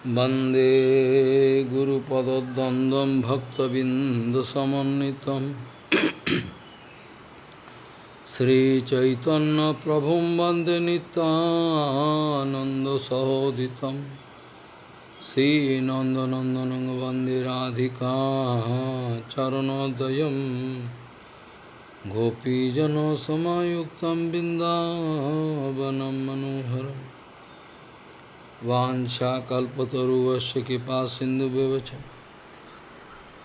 वन्दे गुरुपदद्वन्द्वं भक्तबिन्दसमन्वितं श्रीचैतन्यप्रभुं वन्दे नितानन्दसहोदितं श्रीनन्दनन्दनं वन्दे राधिका चरणोदयं गोपीजनसमायुक्तं बिन्दावनं मनोहरम् वाञ्छाकल्पतरुवस्य कृपा सिन्धुव्यवच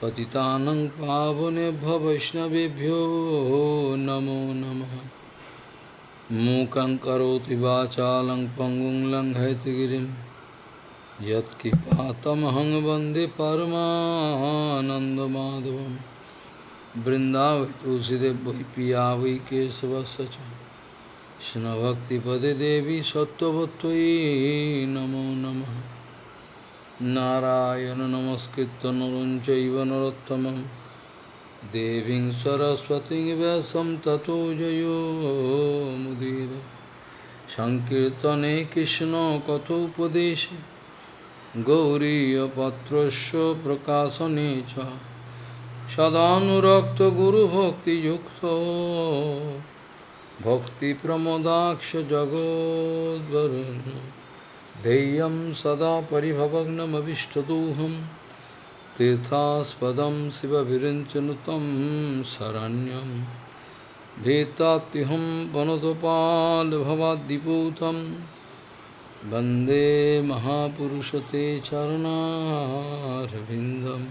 पतितानं पावने वैष्णवेभ्यो नमो नमः। मूकं करोति वाचालं पङ्गुं लङ्घयतिगिरिं यत्कृपातमहं वंदे परमानन्दमाधवं बृन्दावै तुलसीदेव वै पिया वै কৃষ্ণভক্তিপদে দেবী সত্যবত্যই নমো নম। নারায়ণ নমস্কৃত নরঞ্চৈব নরোত্তম দেবী সরস্বতী ব্যাসম ততো জয়োমুদীর সংকীর্তনে কৃষ্ণ কথোপদেশে। গৌরীপত্রস্য প্রকাশনে চ। সদানুরক্ত গুরুভক্তিযুক্ত। भक्तिप्रमोदाक्ष जगोद्वरुन्। ध्येयं सदा परिभवग्नमभिष्टदोहं तीर्थास्पदं शिवविरिञ्चनुतं शरण्यं भीतात्युहं वनदपालभवाद्दिपूतं वंदे महापुरुषते चरणारविन्दं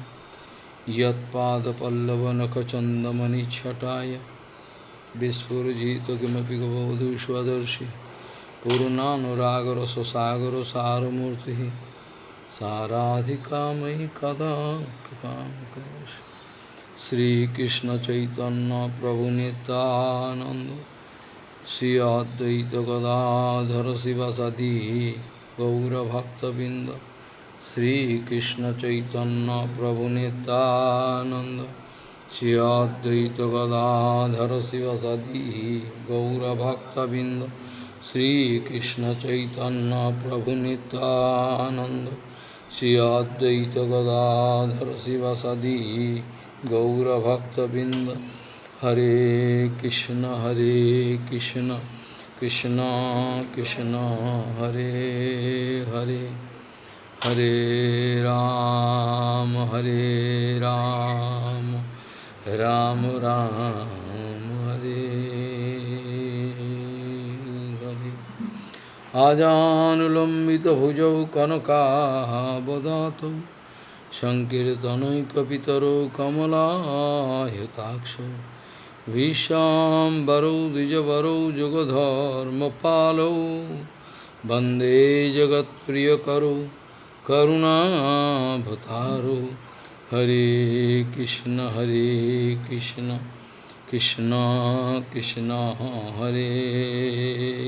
यत्पादपल्लवनखचन्दमनिच्छटाय Vispurjito Kimapi Gavadu Swadarshi Purunanuragara Sasagara Saramurti Saradhika Mai Kada Kipam Karashi Sri Krishna Chaitanya Prabhu Nityananda Sri Advaita Gadadhara Sivasadi Gaura Bhakta Binda Sri Krishna Chaitanya Prabhu Nityananda अद्वैत गदाधर शिवसदी गौरभक्तबिंद श्रीकृष्ण चैतन्य प्रभु नित्यानंद श्री अद्वैत गदाधर शिवसदी गौरभक्तबिंद हरे कृष्ण हरे कृष्ण कृष्ण कृष्ण हरे हरे हरे राम हरे राम রাম রাম হরে আজানুলম্বিত ভুজৌ কনকাবদাত সংকীর্তনৈকিতর কমলাহতাক্ষ বিশ্বাম্বরৌ দ্বিজবরৌ যুগধর্মপালৌ বন্দে জগৎপ্রিয়করৌ করুণাভতারৌ करुणाभतारौ हरे कृष्ण हरे कृष्ण कृष्ण कृष्ण हरे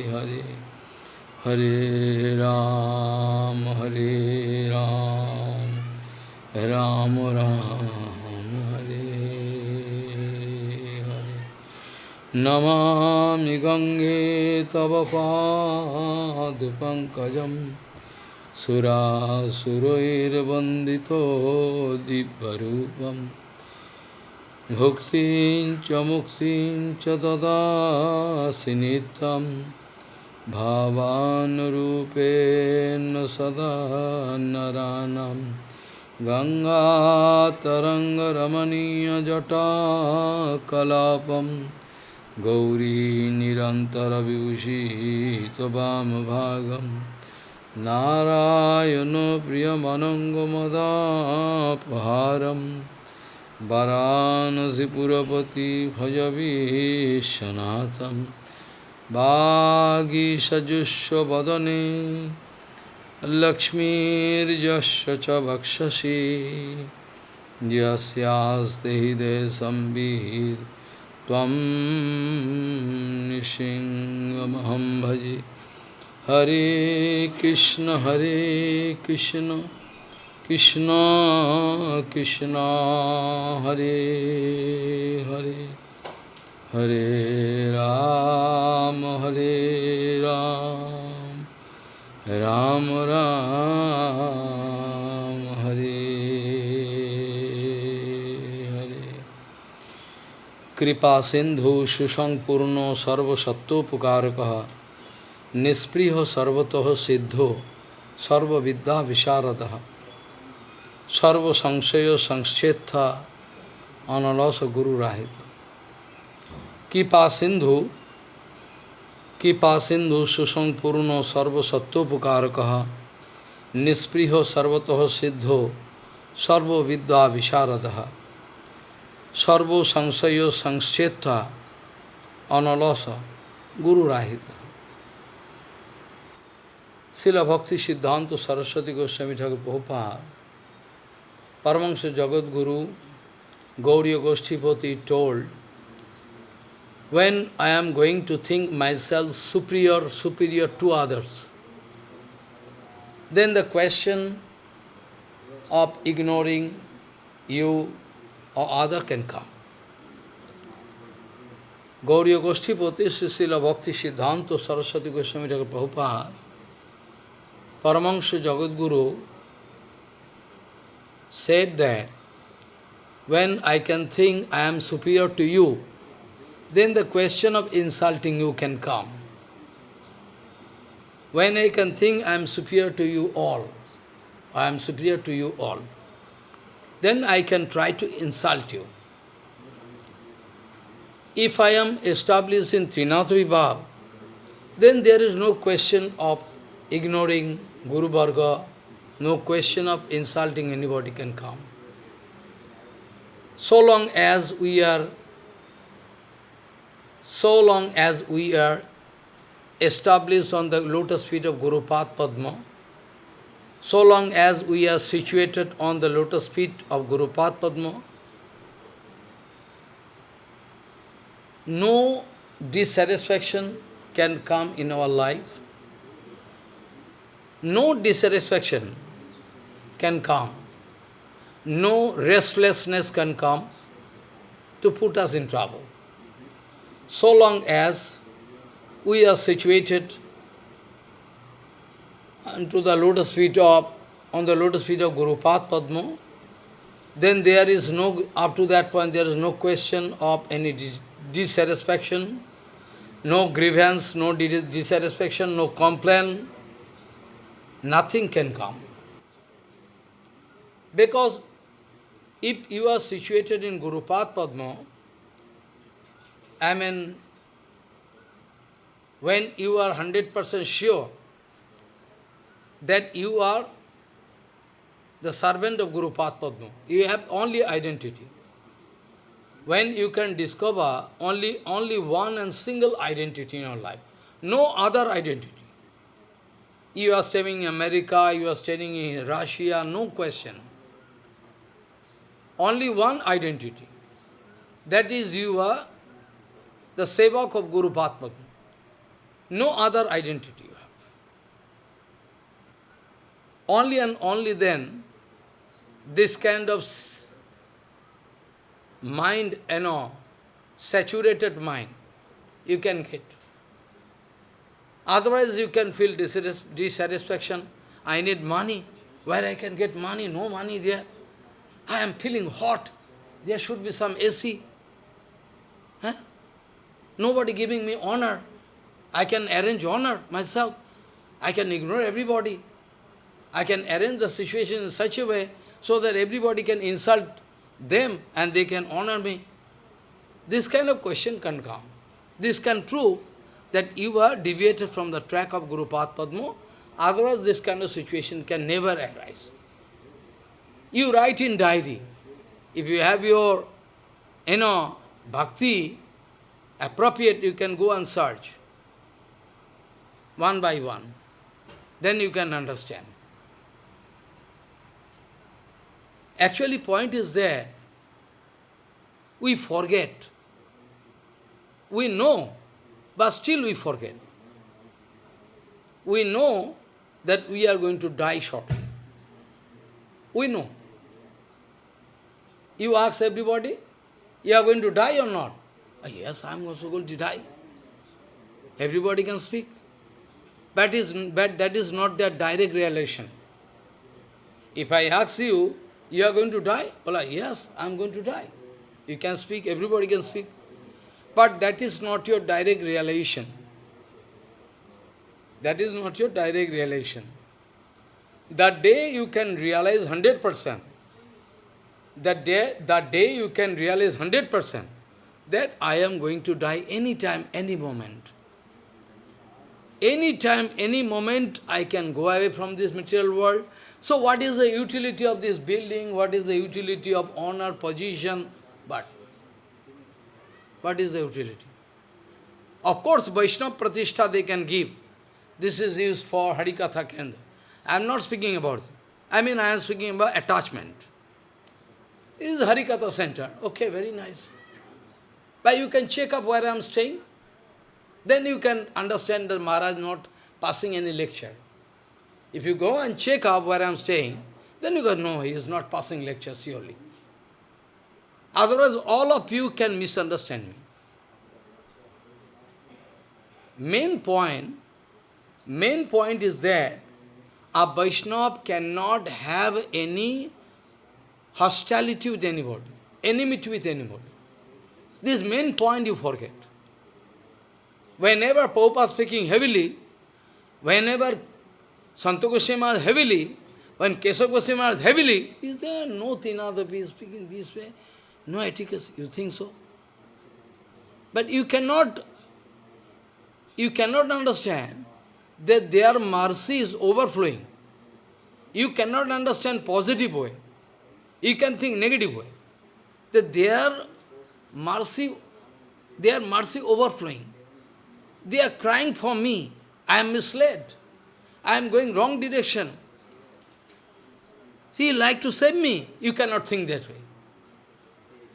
हरे हरे राम हरे राम राम राम हरे हरे नमामि गङ्गे तव पादपङ्कजम् सुरासुरैर्वन्दितो दिव्यरूपं भुक्तिं च मुक्तिं च ददासि नित्यं। भावानुरूपेण सदा नरानं गङ्गातरङ्गरमणीयजटाकलापं गौरी निरन्तरविभूषितवामभागम् नारायणो प्रियमनङ्गमदापहारं वरानसिपुरपति भजवीशनाथं वागीषजुष्वदने लक्ष्मीर्यस्य च वक्षसि यस्यास्ते हृदयसंवित् त्वं निसिंहमहं भजे Hare Krishna, Hare Krishna, Krishna, Krishna, Hare Hare, Hare Rama, Hare Rama, Rama Rama, Hare Hare. Kripa Sindhu Shushang Purno Sarva Pukarakaha निष्प्रिय सर्वतः सिद्धो, सर्वविद्या विशारद। सर्वसंशय संक्षेत्थ अनलस गुरु राहित। कृपा सिंधु कृपा सिंधु सुसंपूर्ण सर्वसत्वोपकारक निष्प्रिय सर्वतः सिद्धो, सर्वविद्या विशारद। सर्व संशय संक्षेत्र अनलस गुरु Srila Bhakti Siddhanta Saraswati Goswami Thakur Prabhupada, Paramahansa Jagadguru, Gauriya Goshtipati told, when I am going to think myself superior, superior to others, then the question of ignoring you or other can come. Gauriya Goshtipati, Srila Bhakti Siddhanta Saraswati Goswami Thakur Prabhupada, Paramahansa Jagadguru said that when I can think I am superior to you, then the question of insulting you can come. When I can think I am superior to you all, I am superior to you all, then I can try to insult you. If I am established in Trinatha Vibhav, then there is no question of ignoring Guru Varga, no question of insulting anybody can come. So long as we are so long as we are established on the lotus feet of Guru Padma, so long as we are situated on the lotus feet of Guru Padma, no dissatisfaction can come in our life. No dissatisfaction can come. No restlessness can come to put us in trouble. So long as we are situated onto the lotus feet of, on the lotus feet of Guru Padma, then there is no, up to that point, there is no question of any dissatisfaction, no grievance, no dissatisfaction, no complaint, nothing can come. Because if you are situated in Guru Padma, I mean, when you are 100% sure that you are the servant of Guru Padma, you have only identity. When you can discover only, only one and single identity in your life, no other identity. You are staying in America, you are staying in Russia, no question. Only one identity. That is you are the sevak of Guru Padma. No other identity you have. Only and only then, this kind of mind, you know, saturated mind, you can get. Otherwise, you can feel dissatisfaction. I need money. Where I can get money? No money there. I am feeling hot. There should be some AC. Huh? Nobody giving me honor. I can arrange honor myself. I can ignore everybody. I can arrange the situation in such a way so that everybody can insult them and they can honor me. This kind of question can come. This can prove that you are deviated from the track of Guru Padma. Otherwise, this kind of situation can never arise. You write in diary. If you have your, you know, bhakti, appropriate, you can go and search. One by one. Then you can understand. Actually, point is that we forget. We know, but still we forget. We know that we are going to die shortly. We know. You ask everybody, you are going to die or not? Oh, yes, I am also going to die. Everybody can speak. But, is, that is not their direct realization. If I ask you, you are going to die? Well, ah, yes, I am going to die. You can speak, everybody can speak. But that is not your direct realization. That is not your direct realization. That day you can realize 100%. That day, that day you can realize 100% that I am going to die anytime, any moment. Any time, any moment, I can go away from this material world. So what is the utility of this building? What is the utility of honor, position? What is the utility? Of course, Vaishnava Pratishtha they can give. This is used for Harikatha Kendra. I am not speaking about. I mean, I am speaking about attachment. This is Harikatha center. Okay, very nice. But you can check up where I am staying. Then you can understand that Maharaj not passing any lecture. If you go and check up where I am staying, then you go, no, he is not passing lecture, surely. Otherwise, all of you can misunderstand me. Main point, main point is that a Vaishnava cannot have any hostility with anybody, enmity with anybody. This main point you forget. Whenever is speaking heavily, whenever Santa Goswami heavily, when Goswami is heavily, is there no Tinadapi speaking this way? No etiquette, you think so? But you cannot, you cannot understand that their mercy is overflowing. You cannot understand positive way. You can think negative way. That their mercy, their mercy overflowing. They are crying for me. I am misled. I am going wrong direction. See, like to save me. You cannot think that way.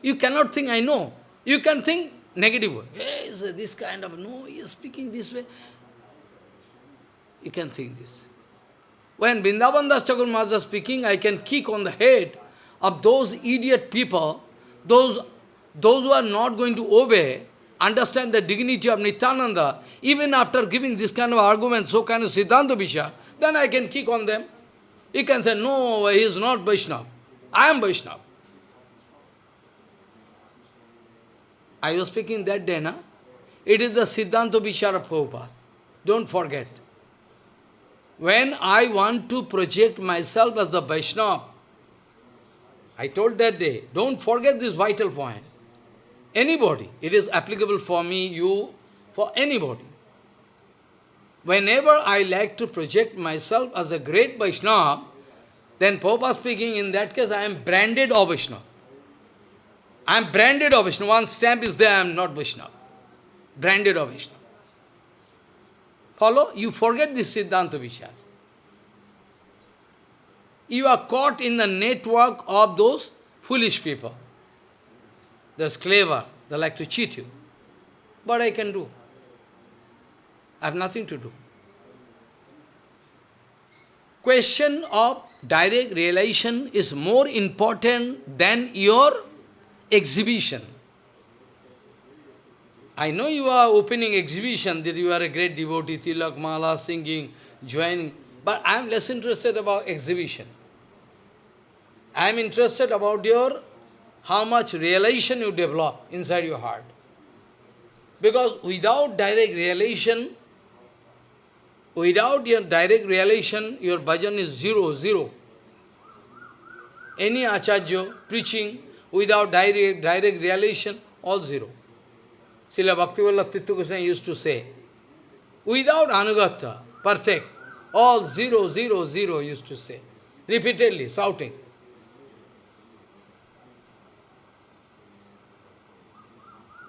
You cannot think, I know. You can think negative. Hey, is this kind of, no, he is speaking this way. You can think this. When Vrindavan Das Maharaj is speaking, I can kick on the head of those idiot people, those, those who are not going to obey, understand the dignity of Nityananda, even after giving this kind of argument, so kind of Siddhanta Vichar, then I can kick on them. You can say, no, he is not Vaishnava. I am Vaishnava. I was speaking that day, na? It is the Siddhanta Vichar of Prabhupada. Don't forget. When I want to project myself as the Vaishnava, I told that day, don't forget this vital point. Anybody. It is applicable for me, you, for anybody. Whenever I like to project myself as a great Vaishnava, then Prabhupada speaking, in that case I am branded of Vaishnava. I am branded of Vishnu. One stamp is there, I am not Vishnu. Branded of Vishnu. Follow? You forget this Siddhanta Vichar. You are caught in the network of those foolish people. They're clever. They like to cheat you. But I can do? I have nothing to do. Question of direct realization is more important than your exhibition. I know you are opening exhibition, that you are a great devotee, tilak, mala, singing, joining, but I am less interested about exhibition. I am interested about your how much realization you develop inside your heart. Because without direct realization, without your direct realization, your bhajan is zero, zero. Any acharya preaching without direct, direct realization, all zero. Srila Bhaktivinoda Tirtha Goswami used to say, without anugata, perfect, all zero, zero, zero used to say, repeatedly, shouting.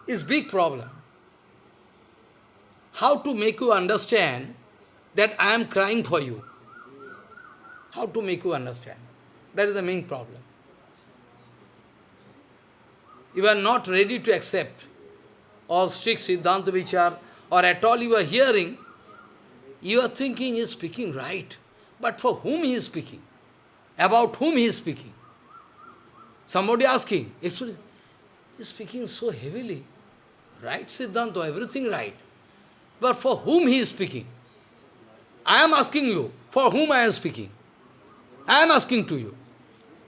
is big problem. How to make you understand that I am crying for you? How to make you understand? That is the main problem. You are not ready to accept all strict Siddhanta Vichar, or at all you are hearing, you are thinking he is speaking right. But for whom he is speaking? About whom he is speaking? Somebody asking, he is speaking so heavily. Right Siddhanta, everything right. But for whom he is speaking? I am asking you, for whom I am speaking? I am asking to you.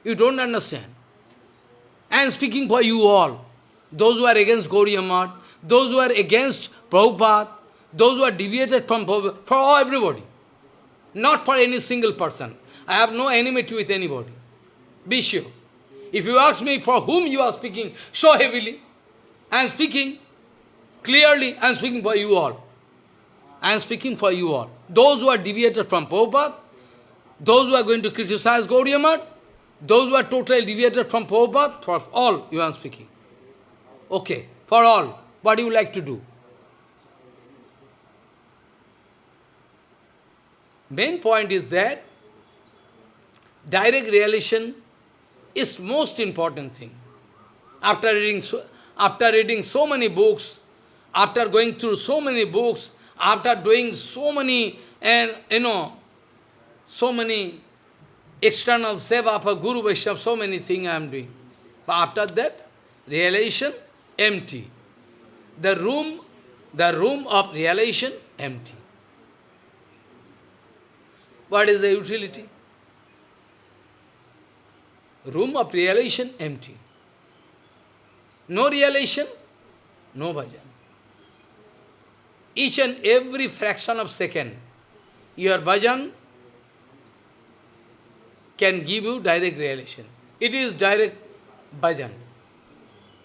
You don't understand. I am speaking for you all. Those who are against Gauriya Math, those who are against Prabhupada, those who are deviated from Prabhupada, for everybody. Not for any single person. I have no enmity with anybody. Be sure. If you ask me for whom you are speaking so heavily, I am speaking clearly, I am speaking for you all. I am speaking for you all. Those who are deviated from Prabhupada, those who are going to criticize Gaudiya Math, those who are totally deviated from Prabhupada, for all you are speaking. Okay, for all. What do you like to do? Main point is that direct realization is most important thing. After reading so, after reading so many books, after going through so many books, after doing so many and you know so many external seva for Guru Vaishnava, so many things I am doing. But after that, realization empty. The room, the room of realization empty. What is the utility? Room of realization empty. No realization, no bhajan. Each and every fraction of second, your bhajan can give you direct realization. It is direct bhajan.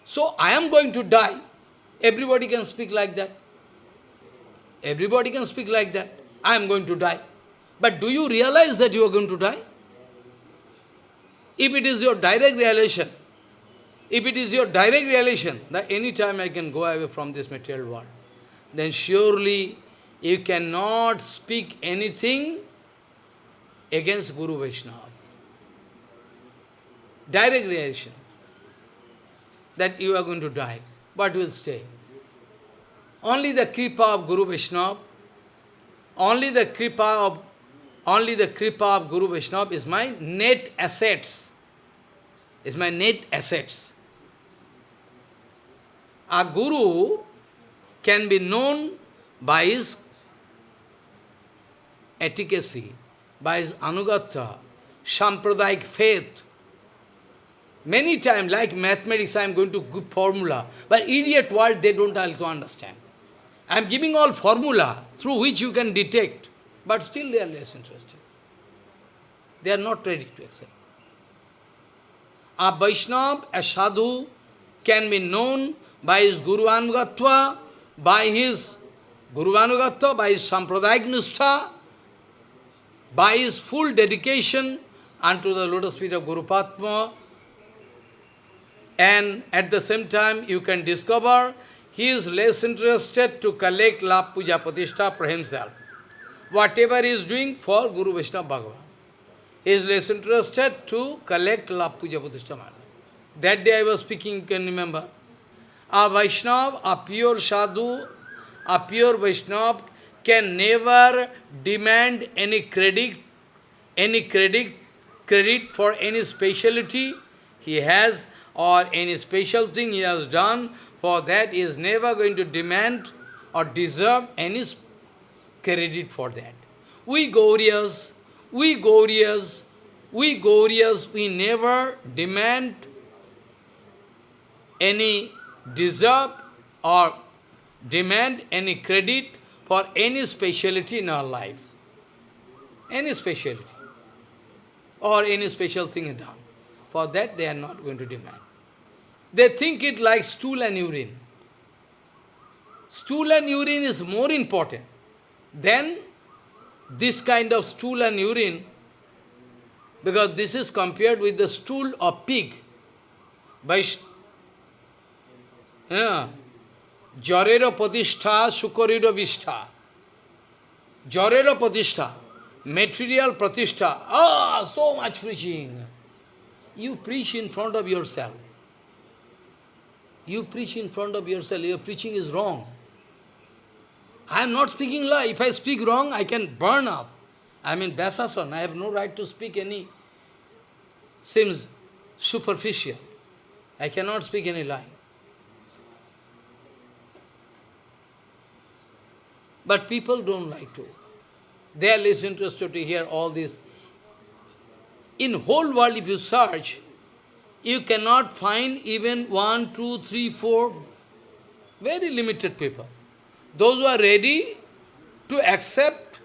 So I am going to die. Everybody can speak like that. Everybody can speak like that. I am going to die. But do you realize that you are going to die? If it is your direct realization, if it is your direct realization that any time I can go away from this material world, then surely you cannot speak anything against Guru Vaishnava. Direct realization that you are going to die. but will stay? Only the kripa of Guru Vaishnava, only the kripa of only the kripa of Guru Vaishnava is my net assets. Is my net assets. A guru can be known by his efficacy, by his anugatha, sampradayic faith. Many times, like mathematics, I am going to give formula, but idiot world, they don't also understand. I am giving all formula through which you can detect, but still they are less interested. They are not ready to accept. A Vaishnava, a sadhu, can be known by his Guru Anugatva, by his Guru Anugatva, by his Sampradayak Nistha, by his full dedication unto the lotus feet of Guru Padma, and at the same time you can discover he is less interested to collect love puja pratishtha for himself. Whatever he is doing for Guru Vishnu Bhagavan. He is less interested to collect love puja pratishtha That day I was speaking, you can remember. A Vaishnava, a pure sadhu, a pure Vaishnava can never demand any credit, any credit, credit for any speciality he has or any special thing he has done, for that he is never going to demand or deserve any credit for that. We Gaurias, we Gaurias, we Gaurias, we never demand any deserve or demand any credit for any speciality in our life. Any speciality. Or any special thing done. For that they are not going to demand. They think it like stool and urine. Stool and urine is more important than this kind of stool and urine, because this is compared with the stool of pig. By Pratishtha, Sukariro Vishtha. Jarero Pratishtha, material Pratishtha. Ah, so much preaching. You preach in front of yourself. You preach in front of yourself. Your preaching is wrong. I am not speaking lie. If I speak wrong, I can burn up. I mean, Basasan. I have no right to speak any, seems superficial. I cannot speak any lie. But people don't like to. They are less interested to hear all this. In whole world, if you search, you cannot find even one, two, three, four, Very limited people. Those who are ready to accept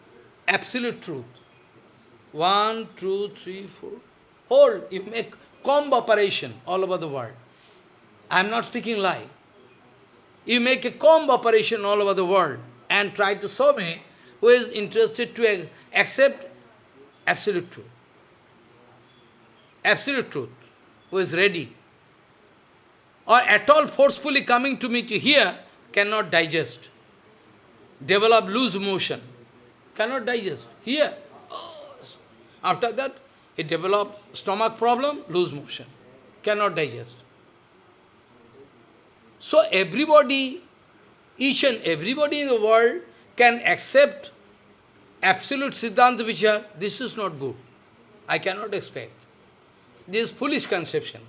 absolute truth. One, two, three, four. Hold, you make comb operation all over the world. I am not speaking lie. You make a comb operation all over the world and try to show me who is interested to accept absolute truth. Absolute truth. Who is ready. Or at all forcefully coming to me to hear, cannot digest. Develop loose motion. Cannot digest. Here. Oh, after that, it develop stomach problem, loose motion. Cannot digest. So everybody, each and everybody in the world can accept absolute Siddhanta Vichar. This is not good. I cannot expect. This is foolish conception.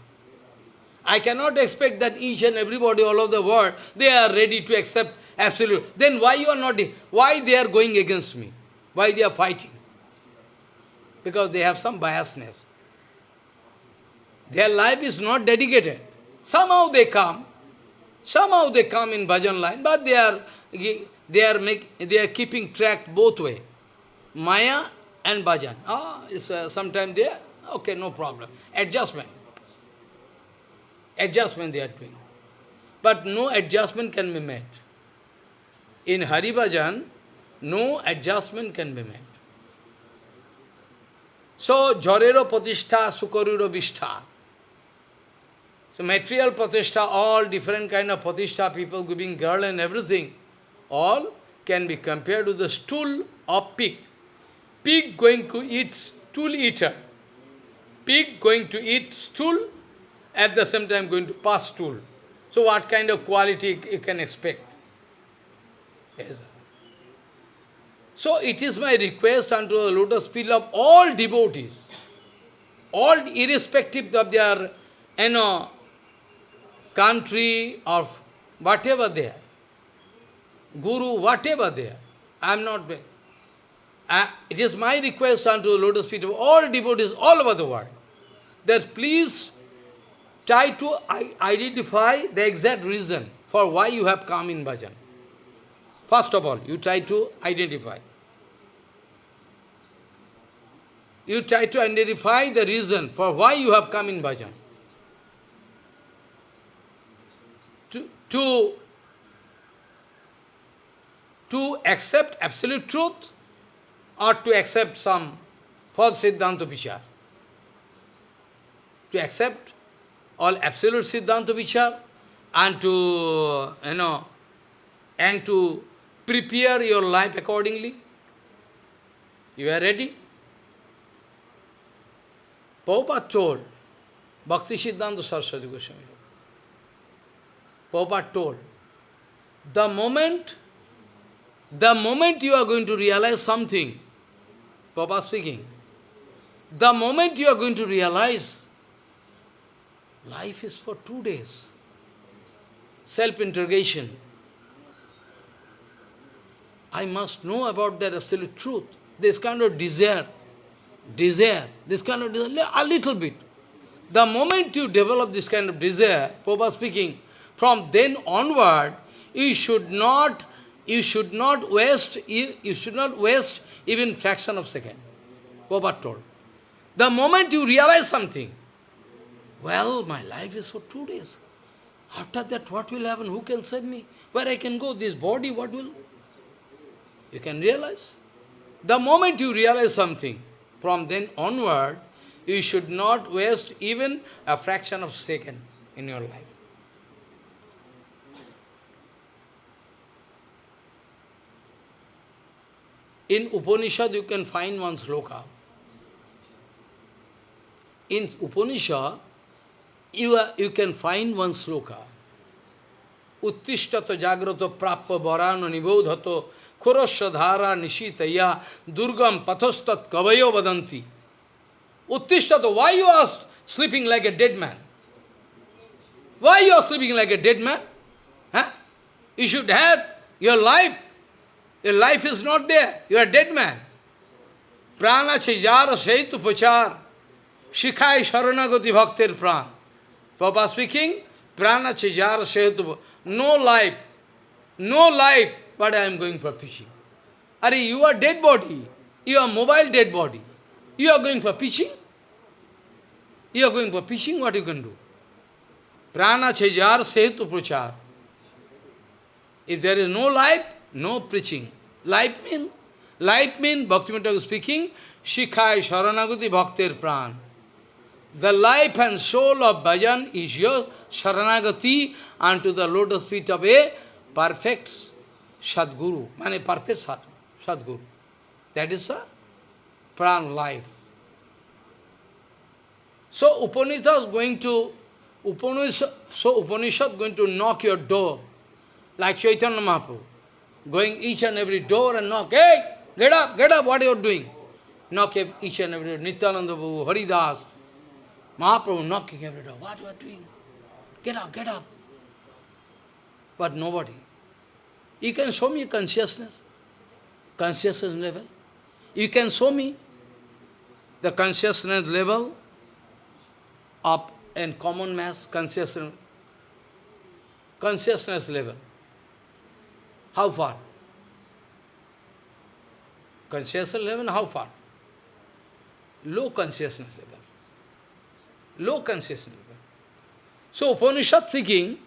I cannot expect that each and everybody all over the world, they are ready to accept absolute. Then why you are not, why they are going against me? Why they are fighting? Because they have some biasness. Their life is not dedicated. Somehow they come, somehow they come in bhajan line, but they are they are make they are keeping track both way, Maya and bhajan. Ah, it's uh, sometime there. Okay, no problem. Adjustment. Adjustment they are doing. But no adjustment can be made. In Hari Bhajan, no adjustment can be made. So, Jorero Patishtha, Sukaruro Vishtha. So, material Patishtha, all different kind of Patishtha, people giving girl and everything, all can be compared to the stool of pig. Pig going to eat stool eater. Pig going to eat stool, at the same time going to pass stool. So what kind of quality you can expect? Yes. So it is my request unto the lotus feet of all devotees, all irrespective of their, you know, country or whatever they are, guru, whatever they are. I am not, uh, it is my request unto the lotus feet of all devotees all over the world, that please try to identify the exact reason for why you have come in bhajan. First of all, you try to identify. You try to identify the reason for why you have come in bhajan. To, to, to accept absolute truth or to accept some false Siddhanta Vichar. To accept all absolute Siddhanta Vichar and to, you know, and to prepare your life accordingly. You are ready? Prabhupada told, Bhakti Siddhanta Saraswati Goswami. Prabhupada told, the moment, the moment you are going to realize something, Prabhupada speaking, the moment you are going to realize life is for two days, self-interrogation, I must know about that absolute truth. This kind of desire, desire, this kind of desire, a little bit. The moment you develop this kind of desire, Prabhupada speaking, from then onward, you should not, you should not waste, you, you should not waste even fraction of second. Prabhupada told. The moment you realize something, well, my life is for two days. After that, what will happen? Who can save me? Where I can go? This body, what will? You can realize. The moment you realize something, from then onward, you should not waste even a fraction of a second in your life. In Upanishad, you can find one sloka. In Upanishad, you, are, you can find one sloka. Uttishtato jagrato prappa varano nibodhato khurasya dhara nishitaya durgam pathostat kavayo vadanti. Uttishtato, why you are sleeping like a dead man? Why you are sleeping like a dead man? Huh? You should have your life. Your life is not there. You are dead man. Prana chijara seitu pachar. Shikhai sharanagati bhaktir pran. Papa speaking, prana chijara seitu No life, no life, but I am going for preaching. Are you are dead body. You are mobile dead body. You are going for preaching? You are going for preaching, what you can do? Prana chejar setu prachar. If there is no life, no preaching. Life mean, life mean, Bhaktivinoda speaking, Shikhai Sharanagati Bhaktir Pran. The life and soul of bhajan is your Sharanagati unto the lotus feet of a perfect Sadguru, mean perfect Sadguru. That is a pran life. So Upanishad is going to Upanishad, so Upanishad going to knock your door, like Chaitanya Mahaprabhu, going each and every door and knock, hey, get up, get up, what are you doing? Knock each and every door, Nityananda Prabhu, Haridas, Mahaprabhu knocking every door, what you are doing? Get up, get up. But nobody. You can show me consciousness, consciousness level. You can show me the consciousness level of and common mass consciousness, consciousness level. How far? Consciousness level, how far? Low consciousness level. Low consciousness. So Upanishad speaking,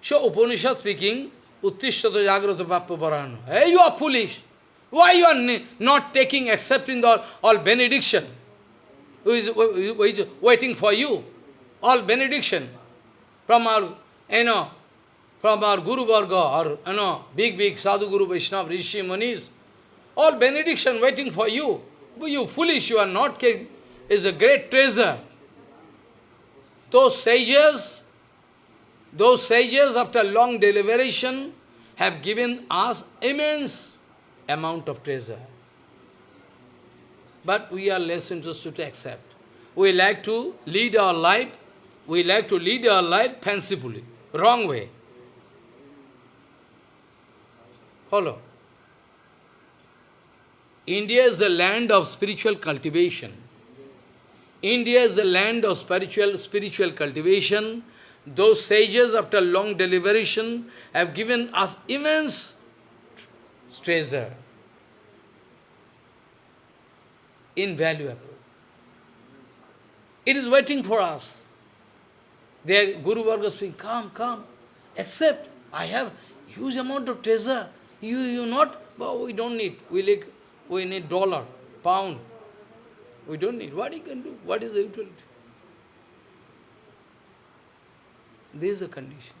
so Upanishad speaking, Uttishtata Jagrata Pappa Parano. Hey, you are foolish. Why you are not taking, accepting all, all benediction? Who is, who is waiting for you? All benediction from our, you know, from our Guru Varga or, you know, big, big Sadhu Guru Vaishnava, Rishi Manis. All benediction waiting for you. But you foolish, you are not. It's a great treasure. Those sages, those sages after long deliberation have given us immense amount of treasure. But we are less interested to accept. We like to lead our life, we like to lead our life fancifully, wrong way. Follow. India is a land of spiritual cultivation. India is a land of spiritual spiritual cultivation. Those sages, after long deliberation, have given us immense treasure. Invaluable. It is waiting for us. Their Guru Varga speaking, come, come, accept. I have huge amount of treasure. You, you not, but we don't need. We, like, we need dollar, pound. We don't need. What you can do? What is the utility? This is the condition.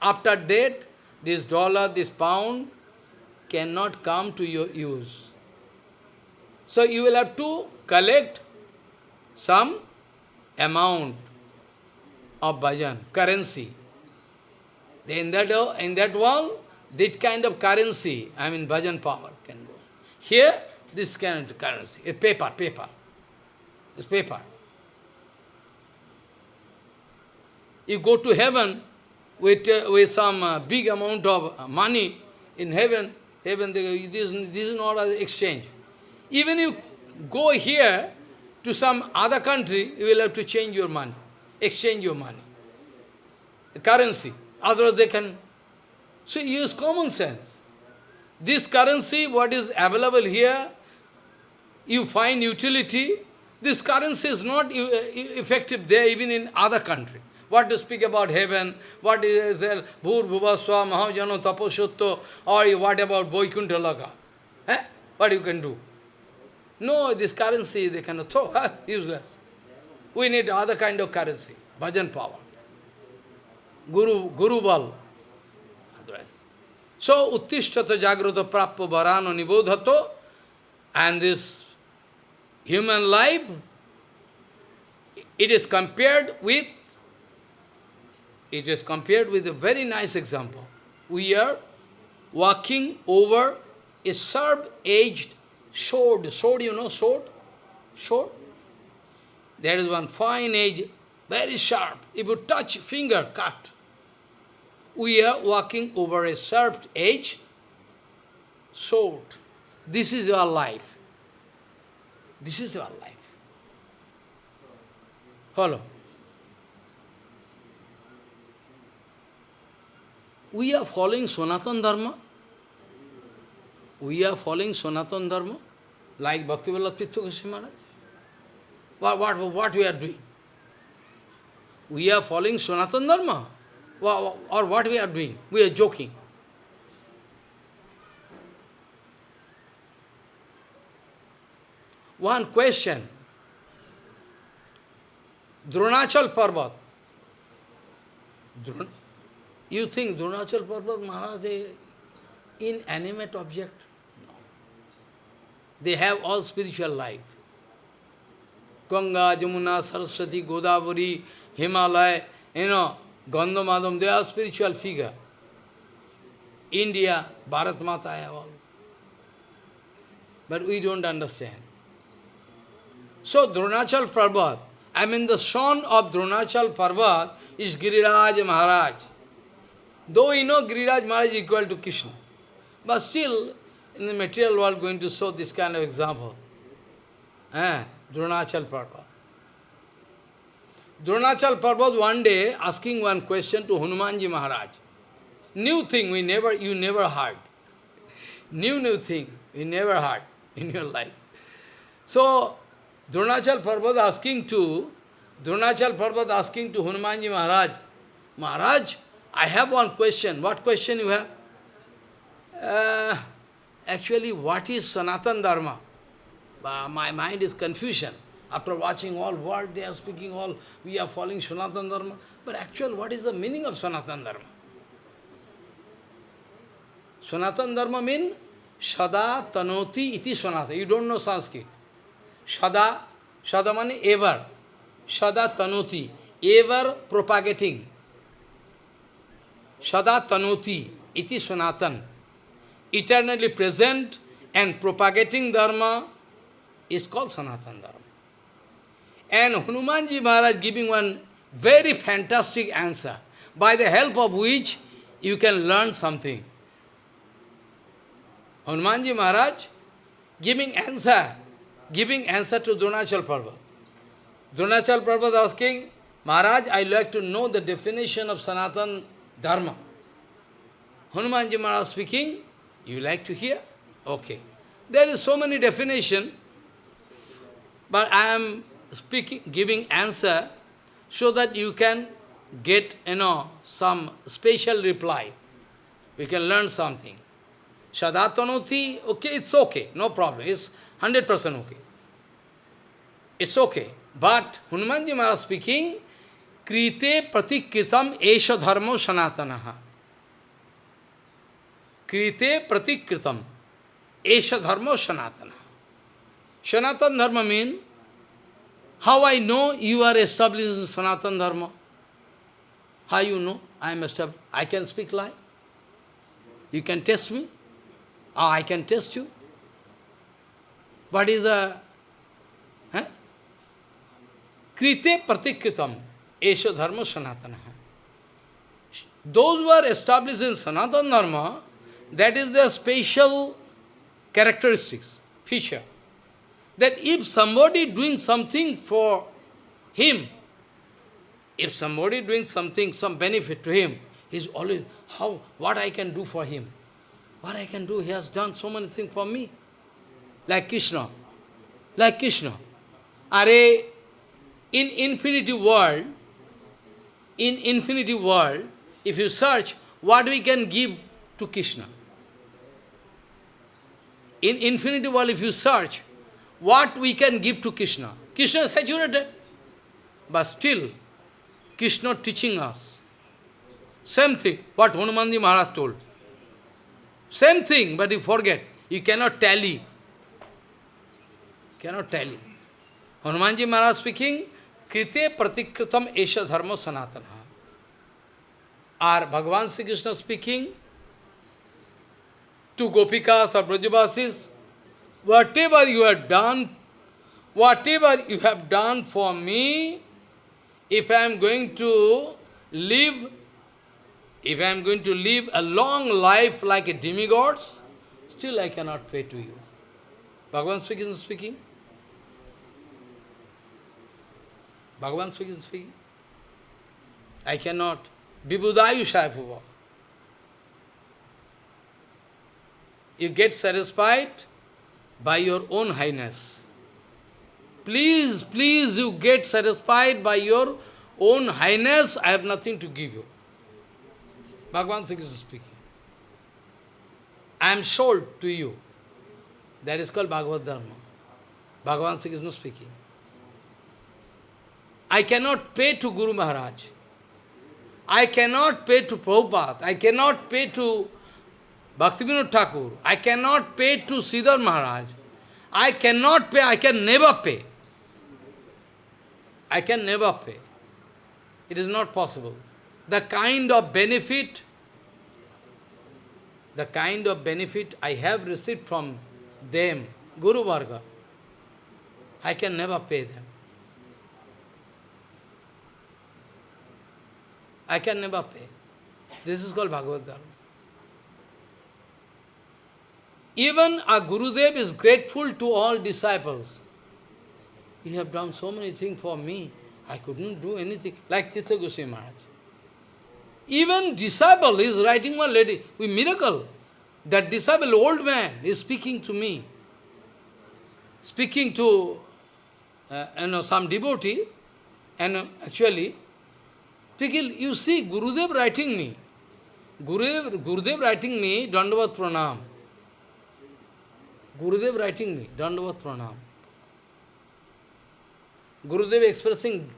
After that, this dollar, this pound, cannot come to your use. So you will have to collect some amount of bhajan, currency. In that, in that world, that kind of currency, I mean bhajan power can go. Here, this kind of currency, a paper, paper. This paper. You go to heaven with, uh, with some uh, big amount of money in heaven, Heaven, this, this is not an exchange. Even you go here to some other country, you will have to change your money, exchange your money, the currency. Otherwise they can... So use common sense. This currency, what is available here, you find utility. This currency is not effective there even in other country. What to speak about heaven? What is Bhur Bhuvaswa Mahajano Taposutto? Or what about Vaikuntha Loka? Eh? What you can do? No, this currency they cannot throw. Useless. We need other kind of currency. Bhajan power. Guru, Guru Bal. So, Uttishtata Jagrata Prappa Varano Nibodhato and this human life, it is compared with it is compared with a very nice example. We are walking over a sharp-edged sword. Sword, you know, sword? Sword? There is one fine edge, very sharp. If you touch finger, cut. We are walking over a sharp edge sword. This is our life. This is our life. Follow. we are following Sanatan Dharma. We are following Sanatan Dharma, like Bhakti Tirtha Goswami Maharaj. What, what, what we are doing? We are following Sanatan Dharma, or what we are doing? We are joking. One question. Dronachal Parvat. You think Dronachal Parvat Maharaj is inanimate object? No. They have all spiritual life. Ganga, Jamuna, Saraswati, Godavari, Himalaya, you know, Gandhamadam, they are spiritual figure. India, Bharat Mata, all. But we don't understand. So Dronachal Parvat, I mean the son of Dronachal Parvat is Giriraj Maharaj. Though we know Giriraj Maharaj is equal to Krishna, but still in the material world going to show this kind of example. Eh? Dronachal Parvat. Dronachal Parvat one day asking one question to Hanumanji Maharaj. New thing we never, you never heard. New, new thing we never heard in your life. So, Dronachal Parvat asking to, Dronachal Parvat asking to Hanumanji Maharaj, Maharaj, I have one question. What question you have? Uh, actually, what is Sanatan Dharma? Uh, my mind is confusion. After watching all what they are speaking, all we are following Sanatan Dharma. But actually, what is the meaning of Sanatan Dharma? Sanatan Dharma means Sada Tanoti iti Sanatana. You don't know Sanskrit. Sada, Sada means ever. Sada Tanoti, ever propagating. Sada Tanoti iti Sanatan. Eternally present and propagating Dharma is called Sanatan Dharma. And Hanumanji Maharaj giving one very fantastic answer, by the help of which you can learn something. Hanumanji Maharaj giving answer, giving answer to Dronachal Parvat. Dronachal Parvat asking, Maharaj, I like to know the definition of Sanatan Dharma. Hanumanji Maharaj speaking, you like to hear? Okay. There is so many definition, but I am speaking, giving answer so that you can get, you know, some special reply. We can learn something. Sadatanoti, okay, it's okay, no problem, it's 100% okay. It's okay. But Hanumanji Maharaj speaking, Krite pratikritam esha dharmo sanatanaha. Krite pratikritam esha dharmo sanatana. Sanatan dharma means, how I know you are established in Sanatan dharma? How you know I am established? I can speak lie. You can test me. Oh, I can test you. What is a... Krite pratikritam esha dharma sanatana. Those who are established in Sanatana Dharma, that is their special characteristics, feature. That if somebody doing something for him, if somebody doing something, some benefit to him, he's always, how, what I can do for him? What I can do? He has done so many things for me. Like Krishna. Like Krishna. Are in infinity world, in infinity world, if you search, what we can give to Krishna? In infinity world, if you search, what we can give to Krishna? Krishna is saturated. But still, Krishna teaching us. Same thing, what Hanumanji Maharaj told. Same thing, but you forget. You cannot tally. Cannot tally. Hanumanji Maharaj speaking, Krite pratikritam esha dharma sanatana. Or Bhagavan Sri Krishna speaking to Gopikas or Brajavasis, whatever you have done, whatever you have done for me, if I am going to live if I am going to live a long life like a demigods, still I cannot pay to you. Bhagavan speaking, speaking. Bhagavan speaking, speaking. I cannot. Vibhudayu Shaifuva. you get satisfied by your own highness. Please, please, you get satisfied by your own highness, I have nothing to give you. Bhagavan Sri Krishna speaking. I am sold to you. That is called Bhagavad Dharma. Bhagavan Sri Krishna speaking. I cannot pay to Guru Maharaj. I cannot pay to Prabhupada. I cannot pay to Bhaktivinoda Thakur. I cannot pay to Sridhar Maharaj. I cannot pay, I can never pay. I can never pay. It is not possible. The kind of benefit, the kind of benefit I have received from them, Guru Varga, I can never pay them. I can never pay. This is called Bhagavad Dharma. Even a Gurudev is grateful to all disciples. You have done so many things for me. I couldn't do anything. Like Tirtha Goswami Maharaj. Even disciple is writing one lady with miracle. That disciple, old man, is speaking to me. Speaking to uh, you know, some devotee. And uh, actually, speaking, you see, Gurudev writing me. Gurudev, Gurudev writing me, Dandavat Pranam. Gurudev writing me, Dandavat Pranam. Gurudev expressing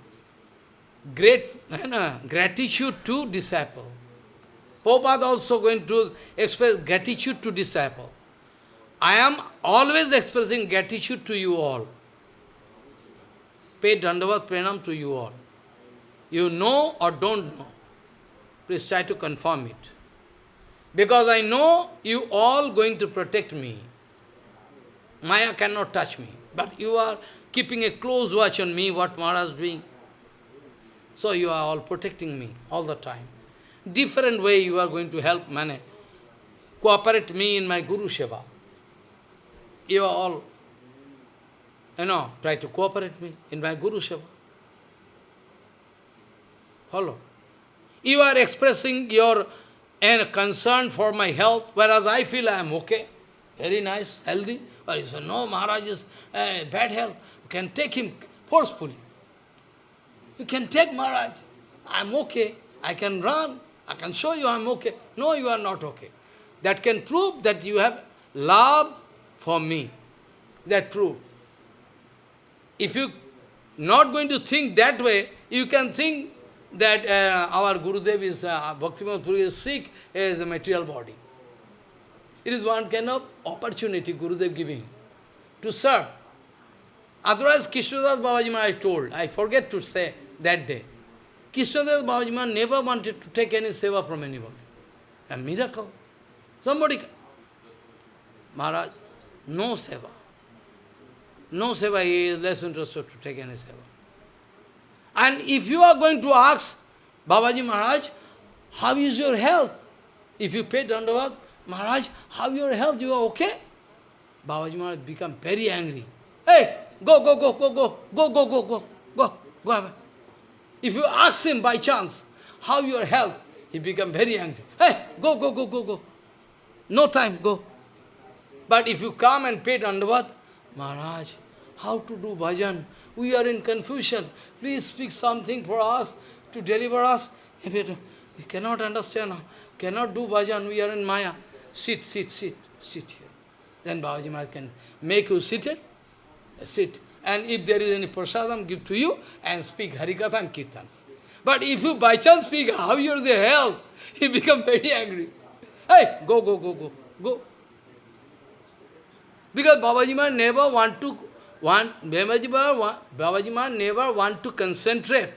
great uh, gratitude to disciple. Prabhupada also going to express gratitude to disciple. I am always expressing gratitude to you all. Pay Dandavat Pranam to you all. You know or don't know. Please try to confirm it. Because I know you all going to protect me. Maya cannot touch me. But you are keeping a close watch on me, what Maharaj is doing. So you are all protecting me all the time. Different way you are going to help Mane. Cooperate me in my Guru Seva. You are all, you know, try to cooperate me in my Guru Seva. Follow. You are expressing your and concern for my health, whereas I feel I am okay, very nice, healthy. But you say, no, Maharaj is uh, bad health. You can take him forcefully. You can take Maharaj. I'm okay. I can run. I can show you I'm okay. No, you are not okay. That can prove that you have love for me. That prove. If you not going to think that way, you can think that uh, our Gurudev is, uh, Bhaktivinoda Puri is sick as a material body. It is one kind of opportunity Gurudev giving to serve. Otherwise, Krishnadas Babaji I told, I forget to say that day, Krishnadas Babaji never wanted to take any seva from anybody. A miracle. Somebody, Maharaj, no seva. No seva, he is less interested to take any seva. And if you are going to ask Babaji Maharaj, how is your health? If you pay Dandavat, Maharaj, how your health? You are okay? Babaji Maharaj become very angry. Hey, go, go, go, go, go, go, go, go, go, go, go. If you ask him by chance, how your health, he become very angry. Hey, go, go, go, go, go. No time, go. But if you come and pay Dandavat, Maharaj, how to do bhajan? We are in confusion. Please speak something for us to deliver us. If it, we cannot understand, cannot do bhajan, we are in Maya. Sit, sit, sit, sit here. Then Babaji Maharaj can make you seated, sit. And if there is any prasadam, give to you and speak Harikatha and Kirtan. But if you by chance speak how you are the health, he become very angry. Hey, go, go, go, go, go. Because Babaji Maharaj never want to want Babaji Maharaj, Babaji Maharaj never want to concentrate.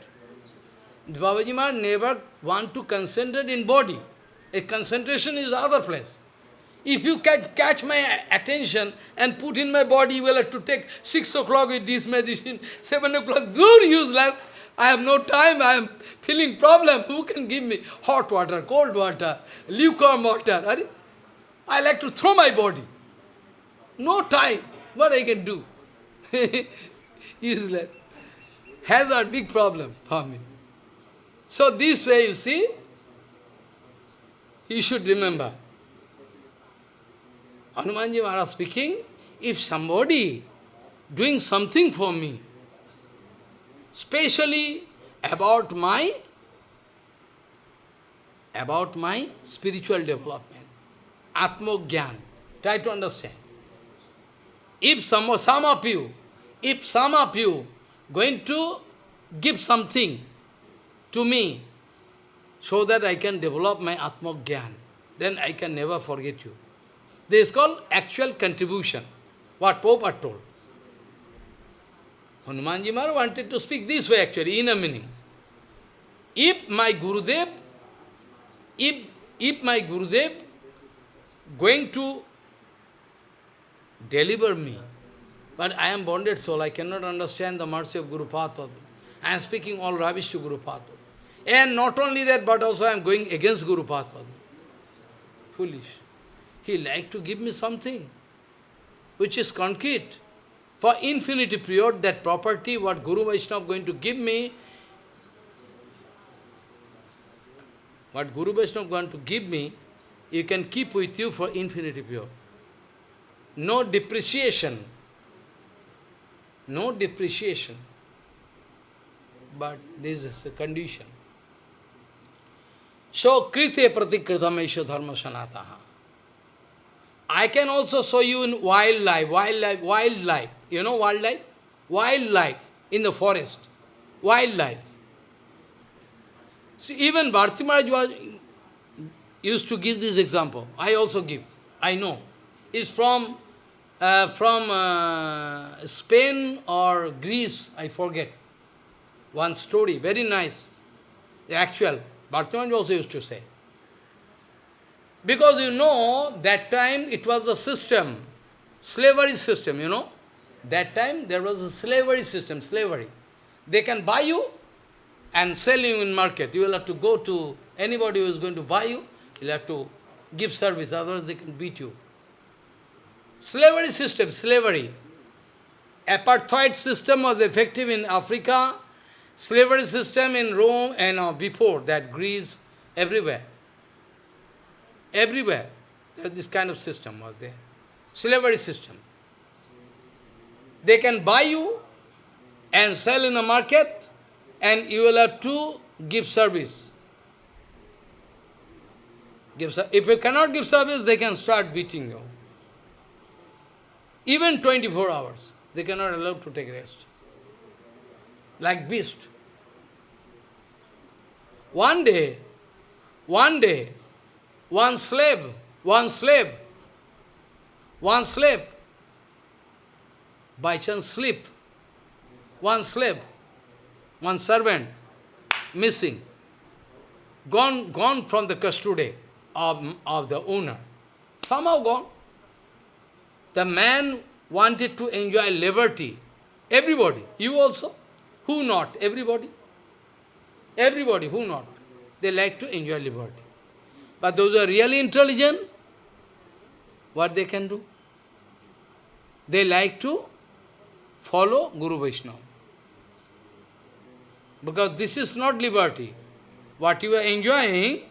Maharaj never want to concentrate in body. A concentration is other place. If you can catch my attention and put in my body, have to take 6 o'clock with this medicine, 7 o'clock, good useless. I have no time, I am feeling problem. Who can give me hot water, cold water, lukewarm water? I like to throw my body. No time. What I can do? useless. Has a big problem for me. So this way, you see, you should remember. Hanumanji Maharaj speaking, if somebody doing something for me, specially about my about my spiritual development, Atmogyan. Try to understand. If some, some of you, if some of you going to give something to me so that I can develop my Atma Gyan, then I can never forget you. This is called actual contribution, what Pope had told. Hanumanji Maharaj wanted to speak this way actually, in a meaning. If my Gurudev, if, if my Gurudev going to deliver me, but I am bonded soul, I cannot understand the mercy of Guru Padma. I am speaking all rubbish to Guru Padma. And not only that, but also I am going against Guru Padma. Foolish. He like to give me something which is concrete. For infinity period, that property, what Guru Vaishnava going to give me, what Guru Vaishnava going to give me, you can keep with you for infinity period. No depreciation. No depreciation. But this is a condition. So, krite pratikritam esho dharma sanataha. I can also show you in wildlife, wildlife, wildlife. You know wildlife? Wildlife in the forest. Wildlife. See, even Bharti Maharaj was, used to give this example. I also give. I know. It's from, uh, from uh, Spain or Greece, I forget. One story, very nice. The actual. Bharti Maharaj also used to say. Because you know, that time it was a system, slavery system, you know. That time there was a slavery system, slavery. They can buy you and sell you in market. You will have to go to anybody who is going to buy you, you'll have to give service, otherwise they can beat you. Slavery system, slavery. Apartheid system was effective in Africa, slavery system in Rome and uh, before that, Greece, everywhere. Everywhere, this kind of system was there. Slavery system. They can buy you and sell in a market, and you will have to give service. Give, if you cannot give service, they can start beating you. Even 24 hours, they cannot allow to take rest. Like beast. One day, one day, one slave, one slave, one slave, by chance sleep, one slave, one servant, missing, gone, gone from the custody of, of the owner, somehow gone. The man wanted to enjoy liberty. Everybody, you also, who not? Everybody. Everybody, who not? They like to enjoy liberty. But those who are really intelligent, what they can do? They like to follow Guru Vaishnava. Because this is not liberty. What you are enjoying,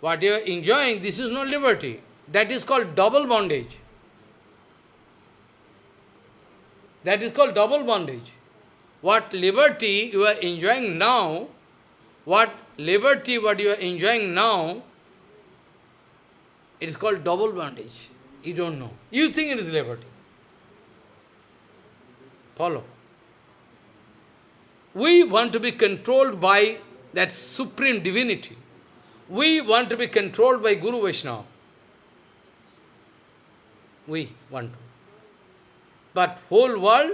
what you are enjoying, this is not liberty. That is called double bondage. That is called double bondage. What liberty you are enjoying now, what liberty what you are enjoying now, it is called double bondage. You don't know. You think it is liberty. Follow. We want to be controlled by that supreme divinity. We want to be controlled by Guru Vaishnava. We want to. But whole world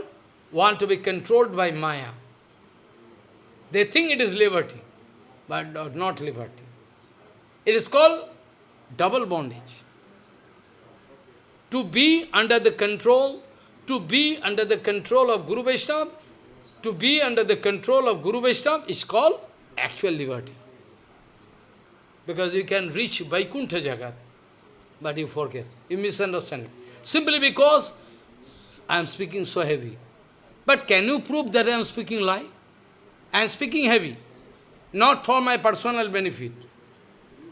want to be controlled by Maya. They think it is liberty, but not liberty. It is called double bondage. To be under the control, to be under the control of Guru Vaishnava, to be under the control of Guru Vaishnava is called actual liberty. Because you can reach Vaikuntha Jagat, but you forget, you misunderstand. Simply because I am speaking so heavy. But can you prove that I am speaking lie? I am speaking heavy, not for my personal benefit.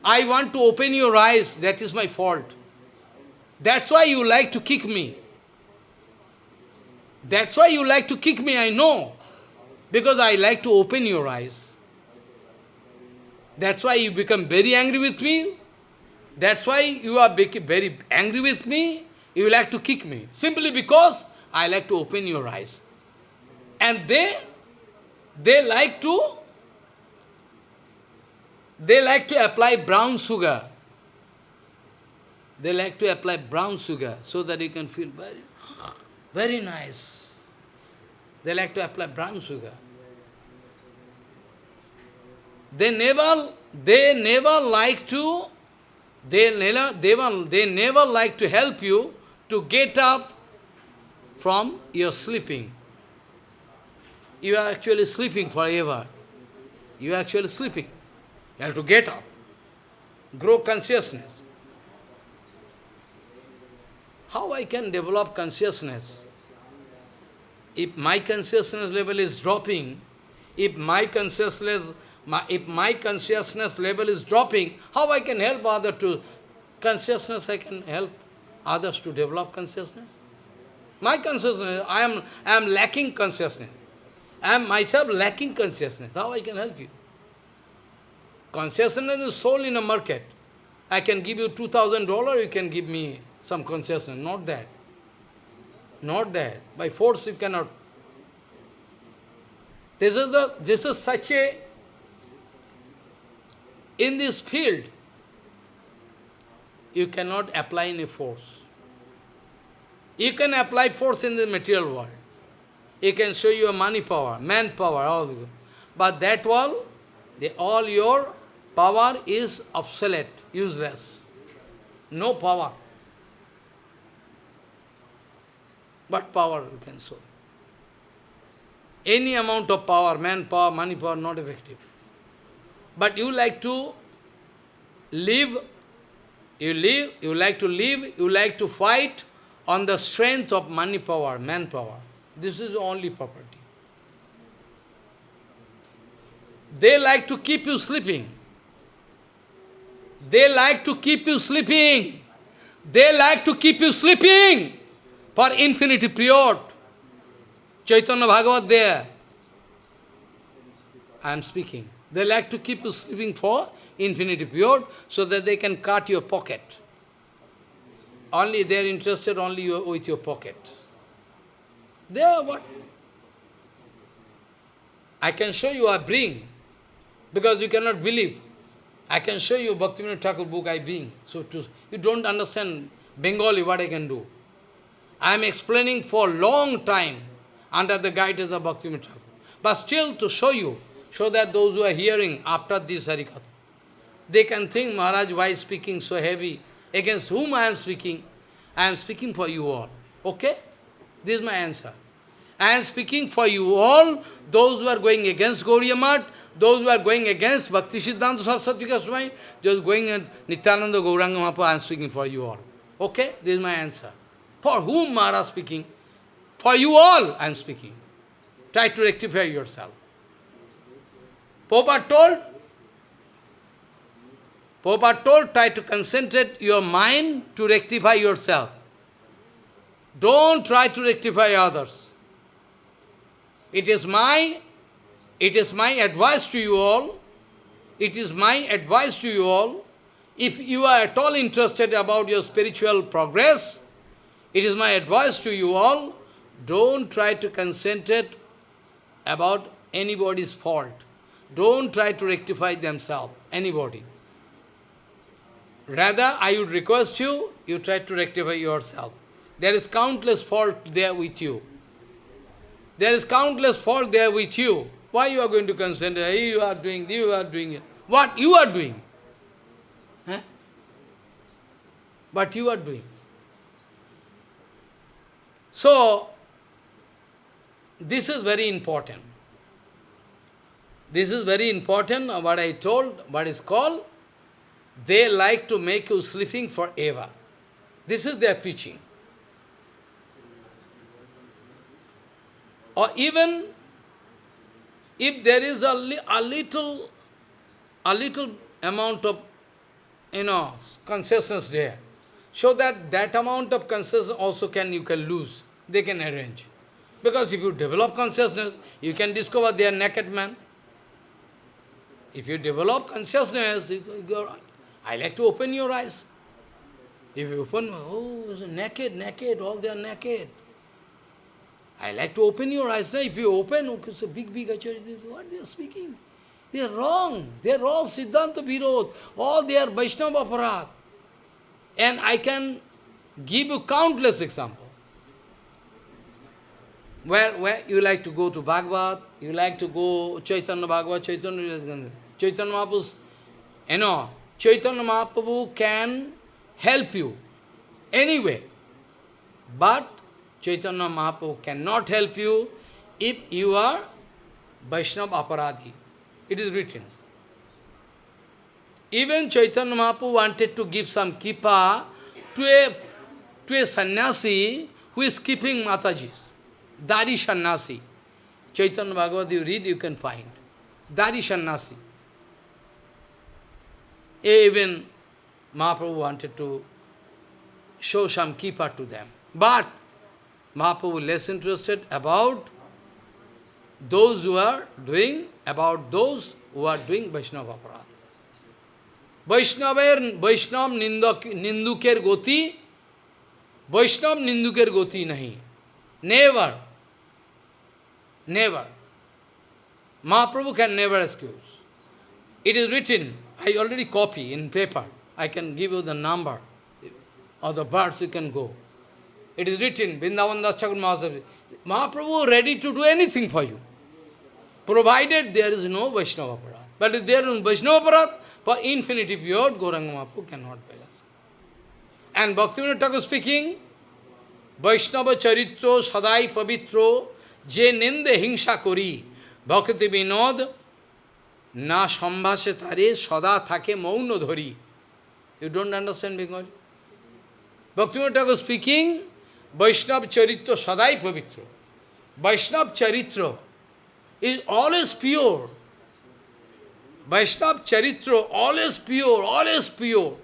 I want to open your eyes, that is my fault. That's why you like to kick me. That's why you like to kick me, I know. Because I like to open your eyes. That's why you become very angry with me. That's why you are very angry with me. You like to kick me. Simply because I like to open your eyes. And they, they like to, they like to apply brown sugar. They like to apply brown sugar so that you can feel very, very nice. They like to apply brown sugar. They never, they never like to, they never, they, they never like to help you to get up from your sleeping. You are actually sleeping forever. You are actually sleeping. You have to get up. Grow consciousness. How I can develop consciousness? If my consciousness level is dropping, if my consciousness, my, if my consciousness level is dropping, how I can help other to consciousness? I can help others to develop consciousness. My consciousness, I am, I am lacking consciousness. I am myself lacking consciousness. How I can help you? Consciousness is sold in a market. I can give you $2,000, you can give me some consciousness, not that. Not that. By force you cannot. This is the this is such a in this field you cannot apply any force. You can apply force in the material world. You can show you money power, manpower, all but that all, the, all your power is obsolete, useless. No power. What power you can show? Any amount of power, manpower, money power, not effective. But you like to live, you live, you like to live, you like to fight on the strength of money power, manpower. This is only property. They like to keep you sleeping. They like to keep you sleeping. They like to keep you sleeping for infinity period. Chaitanya Bhagavat there. I am speaking. They like to keep you sleeping for infinity period so that they can cut your pocket. Only they are interested only with your pocket. They are what? I can show you I bring, because you cannot believe. I can show you Bhaktivinoda Thakur book I bring. So to, you don't understand Bengali what I can do. I am explaining for long time under the guidance of Bhaktivinoda Thakur. But still to show you, so that those who are hearing after this Harikatha, they can think, Maharaj, why speaking so heavy? Against whom I am speaking? I am speaking for you all. Okay? This is my answer. I am speaking for you all, those who are going against Gauriya those who are going against Bhakti Siddhanta Saraswati Goswami, just going at Nityananda Gauranga I am speaking for you all. Okay? This is my answer. For whom Maharaj speaking? For you all I am speaking. Try to rectify yourself. Popa told, Popa told, try to concentrate your mind to rectify yourself. Don't try to rectify others. It is my, it is my advice to you all, it is my advice to you all, if you are at all interested about your spiritual progress, it is my advice to you all, don't try to concentrate about anybody's fault. Don't try to rectify themselves, anybody. Rather, I would request you, you try to rectify yourself. There is countless fault there with you. There is countless fault there with you. Why you are going to? Hey, you are doing, you are doing. What you are doing? Huh? What you are doing? So, this is very important. This is very important, what I told, what is called, they like to make you sleeping forever. This is their preaching. Or even if there is a, li a little, a little amount of, you know, consciousness there, So that that amount of consciousness also can you can lose. They can arrange. Because if you develop consciousness, you can discover they are naked man. If you develop consciousness, you, I like to open your eyes. If you open, oh, naked, naked, all they are naked. I like to open your eyes. Now, If you open, okay, it's a big, big acharya, what they are speaking? They are wrong. They are all Siddhanta Virod. All they are Vaishnava Aparat. And I can give you countless examples. Where, where you like to go to Bhagavad, you like to go Chaitanya Bhagavad, Chaitanya, Chaitanya Mahaprabhu, you know, Chaitanya Mahaprabhu can help you anyway. But Chaitanya Mahaprabhu cannot help you if you are Vaishnava Aparadhi. It is written. Even Chaitanya Mahaprabhu wanted to give some kripa to a, to a sannyasi who is keeping Mataji's. Dari sannyasi. Chaitanya Bhagavad you read, you can find. Dari sannyasi. Even Mahaprabhu wanted to show some kripa to them. But Mahaprabhu less interested about those who are doing, about those who are doing Vaishnava aparat. Vaishnaver, Vaishnav Ninduker goti, Vaishnav Ninduker goti nahi. Never. Never. Can never excuse. It is written, I already copy in paper. I can give you the number of the birds you can go. It is written, Vrindavan Das Thakur Mahaprabhu. Ready to do anything for you. Provided there is no Vaishnava Aparat. But if there is Vaishnava Aparat, for infinity period, Gauranga Mahaprabhu cannot balance. And Bhaktivinoda Thakur speaking, Vaishnava Charitro Sadai Pavitro Je Ninde Hingsa Kori Bhakti Vinod Na Sambhase Tare Sada Thake Mauna Dhari. You don't understand Bengali? Bhaktivinoda Thakur speaking, Vaishnava Charitra Sadai Pavitro. Vaishnava Charitra is always pure. Vaishnava Charitra, always pure, always pure.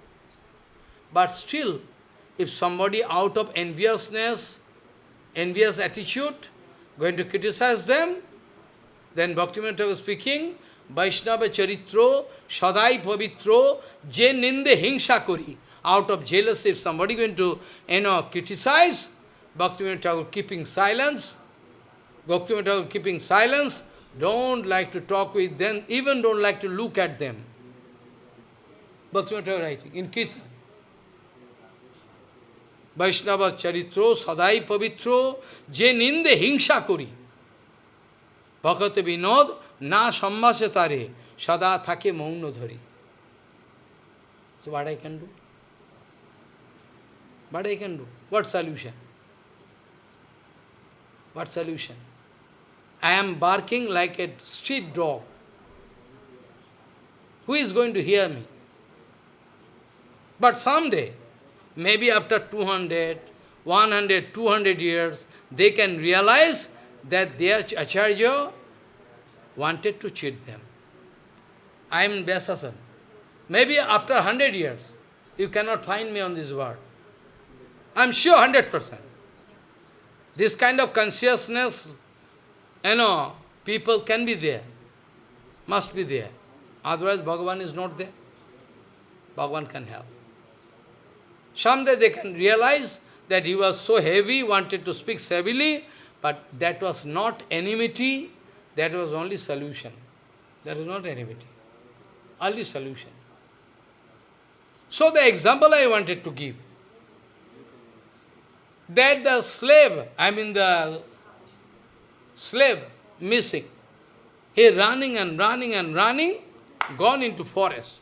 But still, if somebody out of enviousness, envious attitude, going to criticize them, then Bhaktivinoda was speaking, Vaishnava Charitro, Sadai Pavitro, Je Ninde Hingsa Kori. Out of jealousy, if somebody going to, you know, criticize, Bhaktivinoda Thakur keeping silence, Bhaktivinoda Thakur keeping silence, don't like to talk with them, even don't like to look at them. Bhaktivinoda Thakur writing, in Kirtan. Vaishnava Charitro, Sadai Pavitro, Je Ninde Hingsa Kori. Bhakata Vinod, Na Sambhase Tare, Sada Thake Mauna Dhari. So what I can do? What I can do? What solution? What solution? I am barking like a street dog. Who is going to hear me? But someday, maybe after 200, 100, 200 years, they can realize that their Acharya wanted to cheat them. I am in. Maybe after 100 years, you cannot find me on this world. I am sure 100%. This kind of consciousness, you know, people can be there, must be there. Otherwise, Bhagavan is not there. Bhagavan can help. Someday they can realize that he was so heavy, wanted to speak heavily, but that was not enmity, that was only solution. That was not enmity. Only solution. So the example I wanted to give, that the slave, I mean the slave, missing, he running and running and running, gone into forest.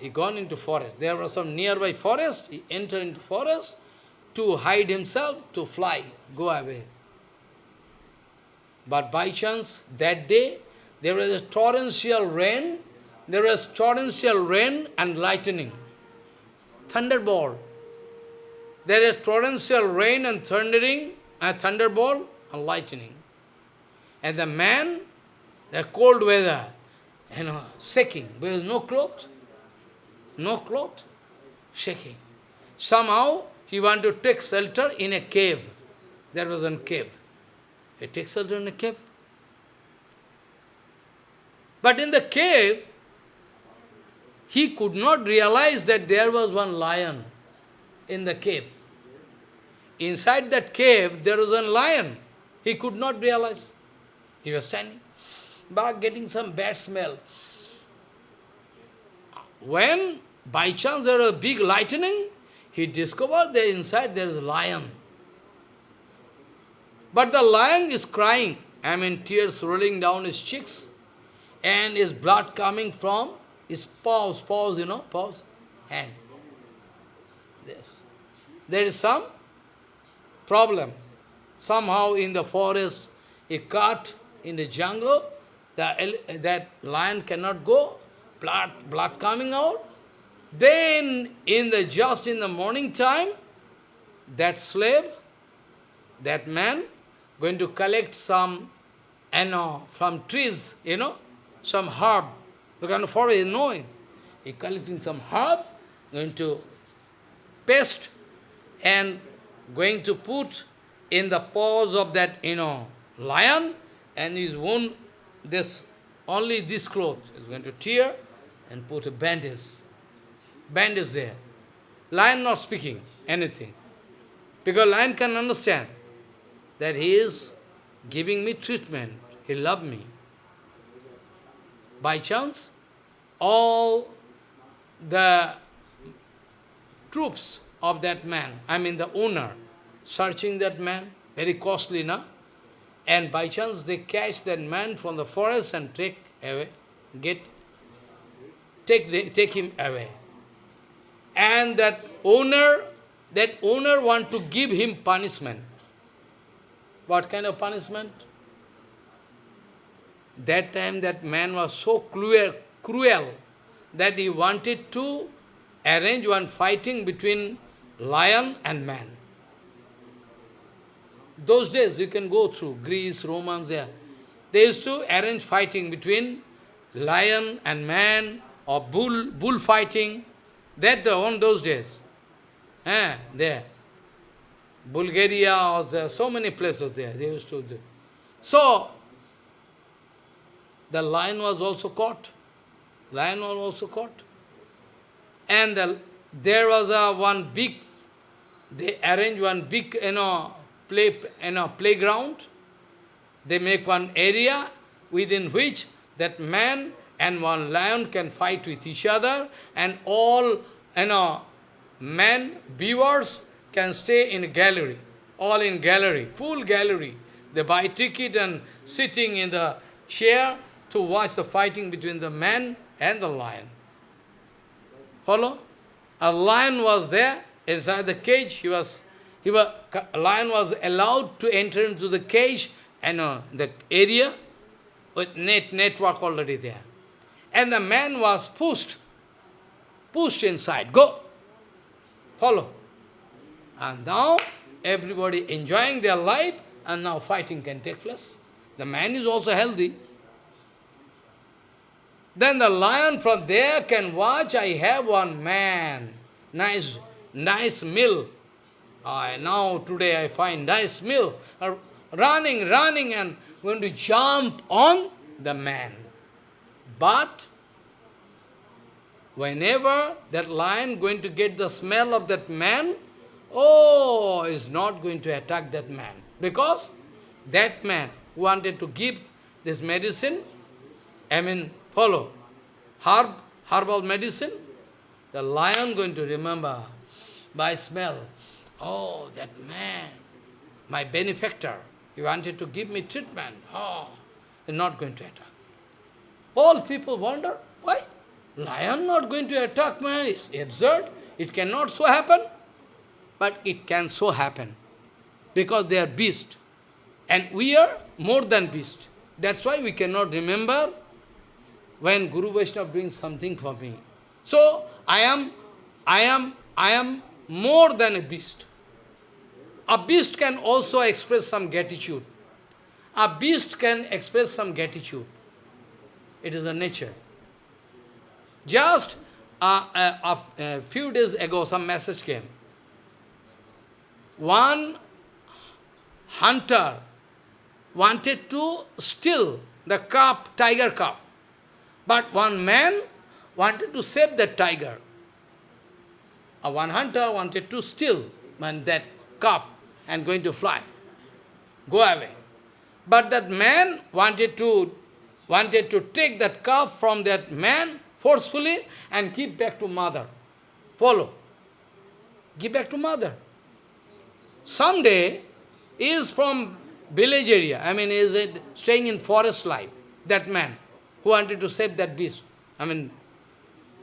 He gone into forest. There was some nearby forest. He entered into forest to hide himself, to fly, go away. But by chance, that day, there was a torrential rain. There was torrential rain and lightning. Thunderbolt. There is torrential rain and thundering, uh, and thunderbolt and lightning. And the man, the cold weather, you know, shaking, is no clothes no cloth, shaking. somehow he want to take shelter in a cave. There was a cave. He takes shelter in a cave. But in the cave, he could not realize that there was one lion in the cave. Inside that cave, there was a lion. He could not realize. He was standing, but getting some bad smell. When, by chance, there was a big lightning, he discovered that inside there is a lion. But the lion is crying. I mean, tears rolling down his cheeks, and his blood coming from his paws, paws, you know, paws, hand. This. There is some problem. Somehow in the forest, a cut in the jungle, the, that lion cannot go, blood, blood coming out. Then, in the just in the morning time, that slave, that man, going to collect some, you know, from trees, you know, some herb. The of forest is knowing. He collecting some herb, going to paste, and going to put in the paws of that, you know, lion, and his wound, this, only this cloth is going to tear and put a bandage. Bandage there. Lion not speaking anything. Because lion can understand that he is giving me treatment. He loved me. By chance, all the troops of that man, I mean the owner, searching that man, very costly, na? And by chance they catch that man from the forest and take away, get, take, the, take him away. And that owner, that owner want to give him punishment. What kind of punishment? That time that man was so cruel, cruel that he wanted to arrange one fighting between lion and man. Those days you can go through Greece, Romans, there. They used to arrange fighting between lion and man or bull, bull fighting. That on those days. Eh, there. Bulgaria or there, are so many places there, they used to do. So, the lion was also caught. Lion was also caught. And the, there was a one big, they arranged one big, you know, play, you know, playground. They make one area within which that man and one lion can fight with each other, and all, you know, men, viewers can stay in gallery, all in gallery, full gallery. They buy ticket and sitting in the chair to watch the fighting between the man and the lion. Follow? A lion was there inside the cage. He was, he was, lion was allowed to enter into the cage and uh, the area with net network already there. And the man was pushed, pushed inside. Go, follow. And now everybody enjoying their life, and now fighting can take place. The man is also healthy. Then the lion from there can watch, I have one man, nice, nice meal. I now today I find nice meal. Uh, running, running and going to jump on the man. But whenever that lion going to get the smell of that man, oh, is not going to attack that man. Because that man wanted to give this medicine, I mean, follow. Herb, herbal medicine, the lion going to remember by smell. Oh, that man, my benefactor, he wanted to give me treatment. Oh, he's not going to attack. All people wonder, why? Lion not going to attack man, it's absurd. It cannot so happen. But it can so happen. Because they are beast. And we are more than beast. That's why we cannot remember when Guru Vaishnava brings something for me. So, I am, I am, I am more than a beast. A beast can also express some gratitude. A beast can express some gratitude. It is a nature. Just uh, a, a, a few days ago, some message came. One hunter wanted to steal the cub, tiger cub. But one man wanted to save that tiger. A one hunter wanted to steal that calf and going to fly, go away. But that man wanted to wanted to take that calf from that man forcefully and give back to mother. Follow. Give back to mother. Someday, is from village area, I mean, is staying in forest life, that man who wanted to save that beast. I mean,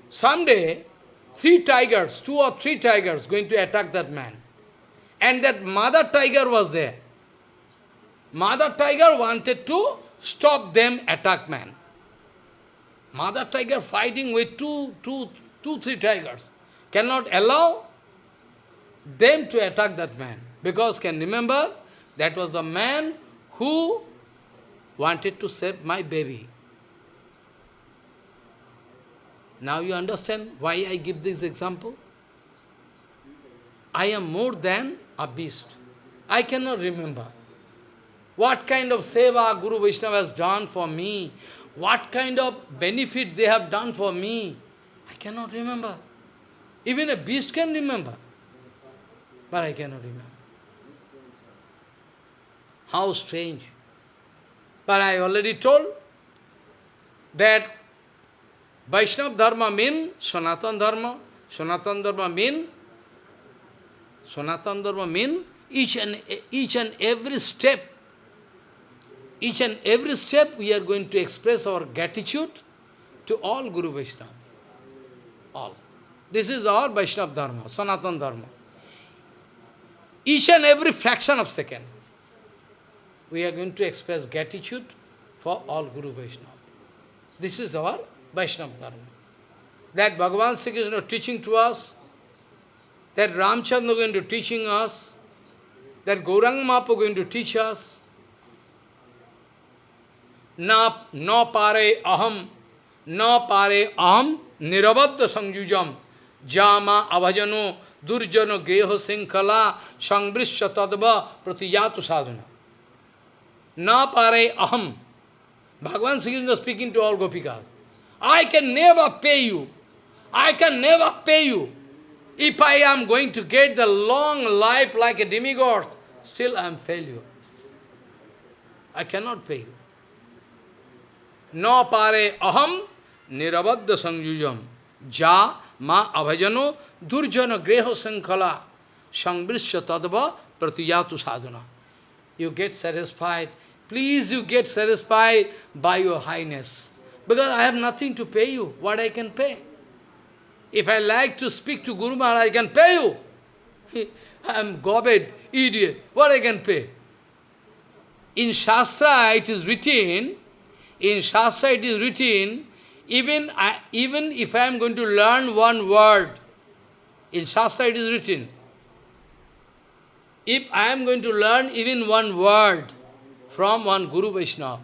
someday, three tigers, two or three tigers going to attack that man. And that mother tiger was there. Mother tiger wanted to stop them attack man. Mother tiger fighting with two, two, two, three tigers. Cannot allow them to attack that man. Because can remember, that was the man who wanted to save my baby. Now you understand why I give this example? I am more than a beast. I cannot remember. What kind of seva Guru Vaishnava has done for me, what kind of benefit they have done for me, I cannot remember. Even a beast can remember, but I cannot remember. How strange. But I already told that Vaishnava Dharma means Sanatan Dharma. Sanatan Dharma mean Sanatan Dharma means each and each and every step, each and every step we are going to express our gratitude to all Guru Vaishnava. All. This is our Vaishnava Dharma, Sanatan Dharma. Each and every fraction of second, we are going to express gratitude for all Guru Vaishnava. This is our Vaishnava Dharma. That Bhagavan Sri Krishna teaching to us, that Ramchandra going to teaching us, that Gauranga Mahaprabhu going to teach us, na, no pare aham, na pare aham, nirabadda sangyujam, jama avajano, durjano greho sinkhala, sangbrisya tadva pratiyatu sadhana. Na pare aham. Bhagavan Sri Krishna speaking to all Gopikas. I can never pay you. I can never pay you. If I am going to get the long life like a demigod, still I am failure. I cannot pay you. No pare aham nirabadda sangyujam ja ma abhajano durjana greho sankala sangbrisya tadva pratiyatu sadhana. You get satisfied. Please you get satisfied by your highness. Because I have nothing to pay you. What I can pay? If I like to speak to Guru Maharaj, I can pay you. I am gobbled, idiot. What I can pay? In Shastra it is written, in Shastra it is written, even, I, even if I am going to learn one word, in Shastra it is written, if I am going to learn even one word from one Guru Vaishnava,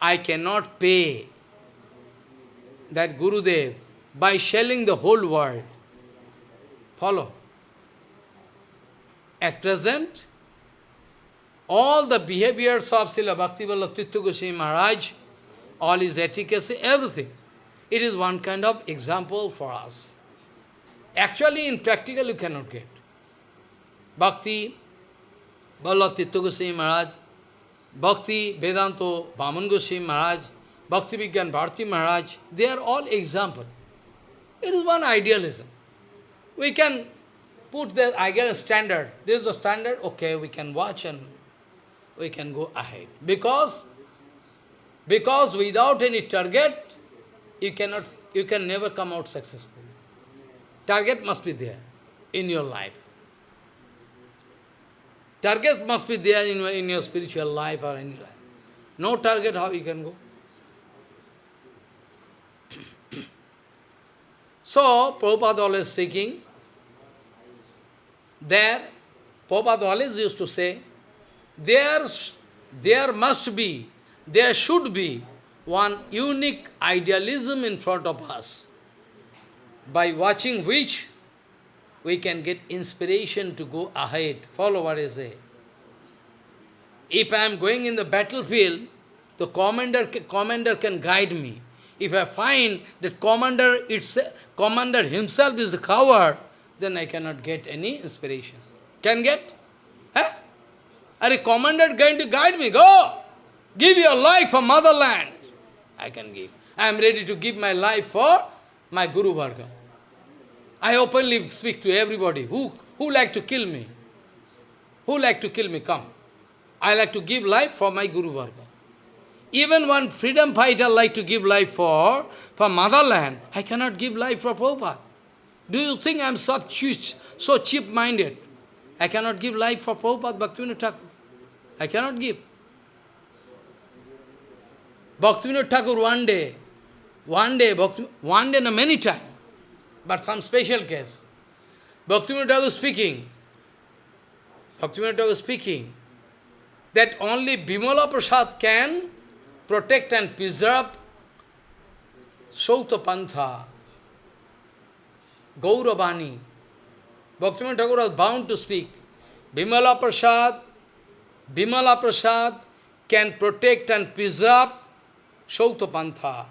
I cannot pay that Gurudev by shelling the whole world. Follow. At present, all the behaviors of Srila Bhaktivinoda Tirtha Goswami Maharaj, all his etiquette, everything, it is one kind of example for us. Actually, in practical, you cannot get. Bhakti, Vallabh Goswami Maharaj, Bhakti, Vedanta, Vaman Goswami Maharaj, Bhakti Vigyan Bharati Maharaj, they are all example. It is one idealism. We can put the ideal standard. This is the standard, okay, we can watch and we can go ahead. Because, because without any target, you cannot, you can never come out successful. Target must be there in your life. Target must be there in, in your spiritual life or any life. No target, how you can go? so, Prabhupada always seeking. there, Prabhupada always used to say, there, there must be, there should be one unique idealism in front of us, by watching which we can get inspiration to go ahead. Follow what I say. If I am going in the battlefield, the commander, commander can guide me. If I find that commander, it's, commander himself is a coward, then I cannot get any inspiration. Can get? Huh? Are a commander going to guide me? Go! Give your life for motherland. I can give. I am ready to give my life for my Guru Varga. I openly speak to everybody. Who, who like to kill me? Who like to kill me? Come. I like to give life for my Guru Varga. Even one freedom fighter like to give life for, for motherland, I cannot give life for Prabhupada. Do you think I am so so cheap-minded? I cannot give life for Prabhupada Bhaktivinoda Thakur. I cannot give. Bhaktivinoda Thakur one day, one day, Bhakti, one day, no, many times, but some special case. Bhaktivinoda Thakur speaking, Bhaktivinoda Thakur speaking, that only Bimala Prasad can protect and preserve Sauta Pantha, Gauravani. Bhaktivinoda Thakur was bound to speak. Bimala Prasad, Bimala Prasad can protect and preserve Sauta Pantha.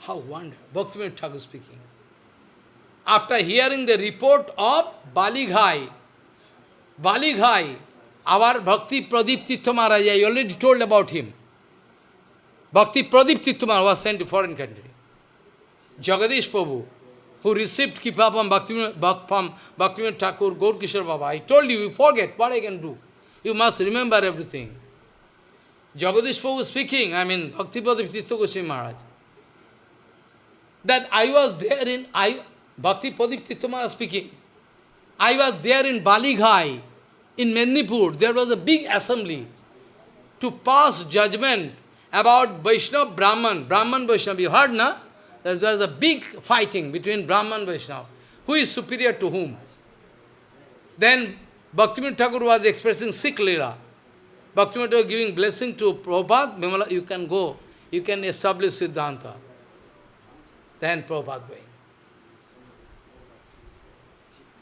How wonderful. Bhaktivinoda Thakur speaking. After hearing the report of Balighai, Balighai, our Bhakti Pradip Maharaj, I already told about him. Bhakti Pradip Maharaj was sent to foreign country. Jagadish Prabhu, who received Kripa from Bhaktivinoda Thakur, Gaur Kishore Baba. I told you, you forget what I can do. You must remember everything. Jagadish Prabhu speaking, I mean, Tirtha Goswami Maharaj, that I was there in, I, Bhakti Pradip Tirtha speaking, I was there in Balighai, in Mednipur, there was a big assembly to pass judgment about Vaishnava Brahman, Brahman Vaishnava, you heard, na? There was a big fighting between Brahman Vaishnava. Who is superior to whom? Then Bhaktivinoda Thakur was expressing Sikh Lila. Bhaktivinoda giving blessing to Prabhupada, you can go, you can establish Siddhanta. Then Prabhupada going.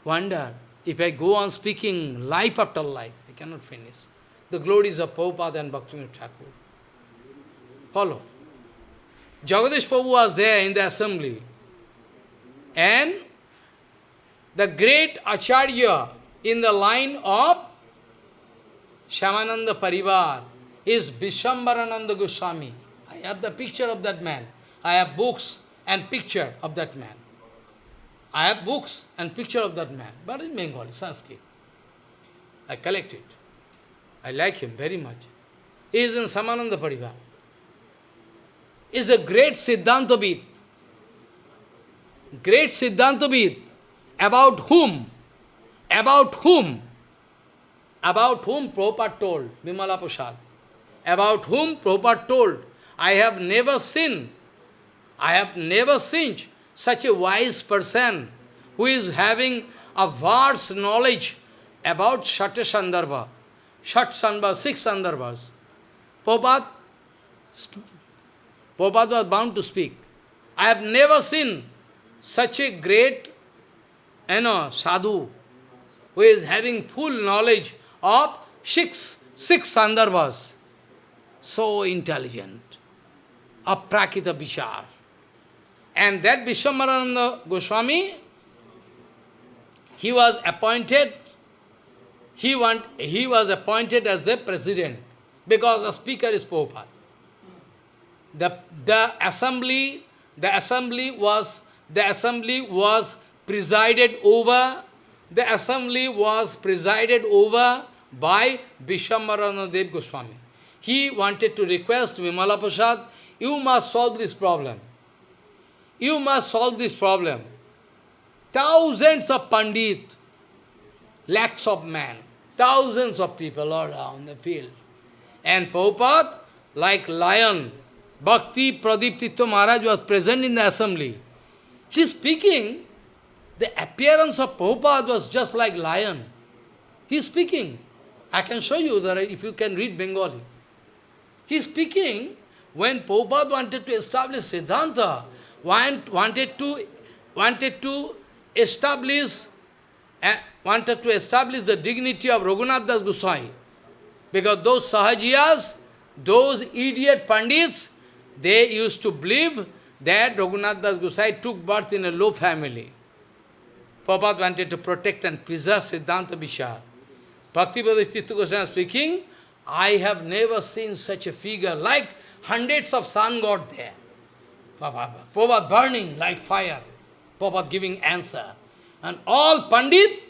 Wonder, if I go on speaking life after life, I cannot finish. The glories of Prabhupada and Bhaktivinoda Thakur. Follow. Jagadish Prabhu was there in the assembly. And the great Acharya in the line of Shyamananda Parivar is Vishwambarananda Goswami. I have the picture of that man. I have books and picture of that man. I have books and picture of that man, but in Bengali, Sanskrit. I collect it. I like him very much. He is in Shyamananda Parivar. He is a great Siddhantabit. Great Siddhantabit. About whom? About whom about whom Prabhupada told, Vimala Prasad, about whom Prabhupada told, I have never seen, I have never seen such a wise person who is having a vast knowledge about Shata Sandarbha, Shat Sandarbha, six Sandarbhas. Prabhupada, was bound to speak. I have never seen such a great, you know, sadhu, who is having full knowledge of six, six sandarbhas. So intelligent. a Aprakita Bishar. And that Vishwambarananda Goswami, he was appointed, he, want, he was appointed as the president because the speaker is Prabhupada. The, the assembly, the assembly was, the assembly was presided over the assembly was presided over by Vishwambaranadev Goswami. He wanted to request Vimala Prasad, you must solve this problem. You must solve this problem. Thousands of Pandit, lakhs of men, thousands of people are around the field. And Prabhupada, like lion, Bhakti Pradip Maharaj was present in the assembly. He is speaking, the appearance of Prabhupada was just like lion. He is speaking. I can show you that if you can read Bengali. He is speaking when Prabhupada wanted to establish Siddhanta, wanted to, wanted to establish, uh, wanted to establish the dignity of Raghunath Das Goswami. Because those Sahajiyas, those idiot Pandits, they used to believe that Raghunath Das Goswami took birth in a low family. Prabhupada wanted to protect and preserve Siddhanta Vichar. Bhaktivedanta Tirtha Goswami speaking, I have never seen such a figure, like hundreds of sun god there. Prabhupada burning like fire. Prabhupada giving answer. And all Pandit,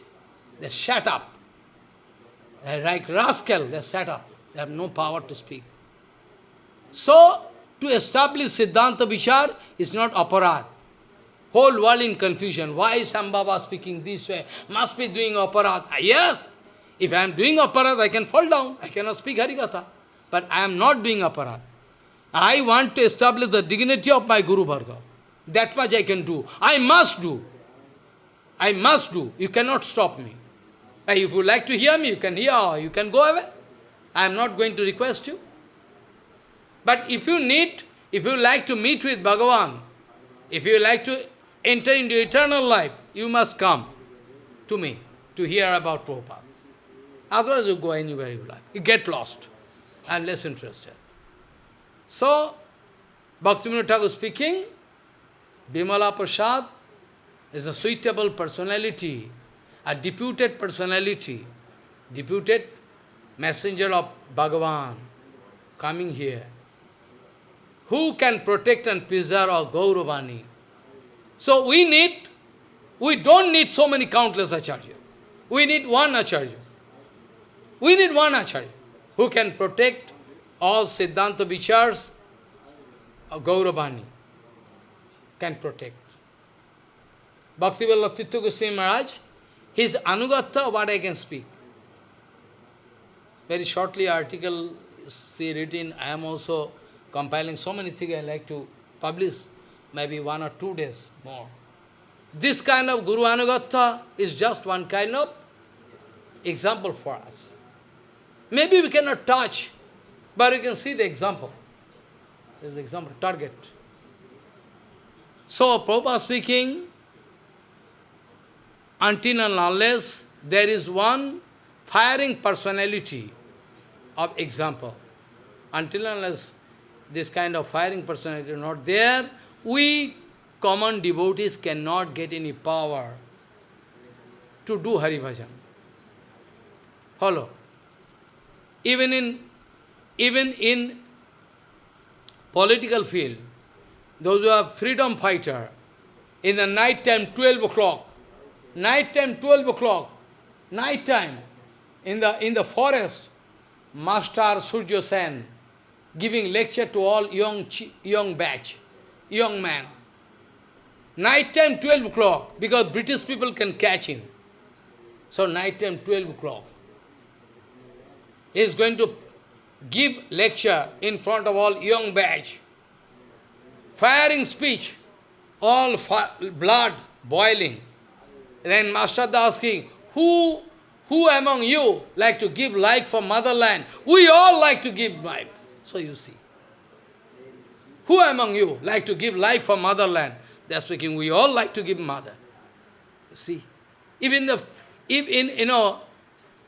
they shut up. They're like rascal, they shut up. They have no power to speak. So, to establish Siddhanta Vichar is not aparad. Whole world in confusion. Why is Sambhava speaking this way? Must be doing aparad. Ah, yes, if I am doing aparad, I can fall down. I cannot speak Harikatha. But I am not doing aparad. I want to establish the dignity of my Guru Varga. That much I can do. I must do. I must do. You cannot stop me. Uh, if you like to hear me, you can hear you can go away. I am not going to request you. But if you need, if you like to meet with Bhagavan, if you like to enter into eternal life, you must come to me to hear about Prabhupada. Otherwise you go anywhere you like. You get lost. Am less interested. So, Bhaktivinoda Thakur speaking, Bimala Prasad is a suitable personality, a deputed personality, deputed messenger of Bhagavan coming here. Who can protect and preserve our Gauravani? So we need, we don't need so many countless Acharya. We need one Acharya. We need one Acharya who can protect all Siddhanta Vichars uh, of Gauravani. Can protect. Bhaktivedanta Tirtha Goswami Maharaj, his Anugatha, what I can speak. Very shortly article, see written, I am also compiling so many things I like to publish, maybe one or two days more. This kind of Guru Anugatha is just one kind of example for us. Maybe we cannot touch, but you can see the example. This is example, target. So, Prabhupada speaking, until and unless there is one firing personality of example, until and unless this kind of firing personality is not there, we common devotees cannot get any power to do Hari Bhajan. Follow. Even in, even in political field, those who are freedom fighter, in the night time, 12 o'clock, night time, 12 o'clock, night time, in the, in the forest, Master Surya Sen, giving lecture to all young, young batch, young man. Night time 12 o'clock, because British people can catch him. So night time 12 o'clock. He is going to give lecture in front of all young batch. Firing speech, all blood boiling. Then Master asking, who, who among you like to give life for motherland? We all like to give life. So you see. Who among you like to give life for motherland? They are speaking, we all like to give mother. You see. Even the, if in, you know,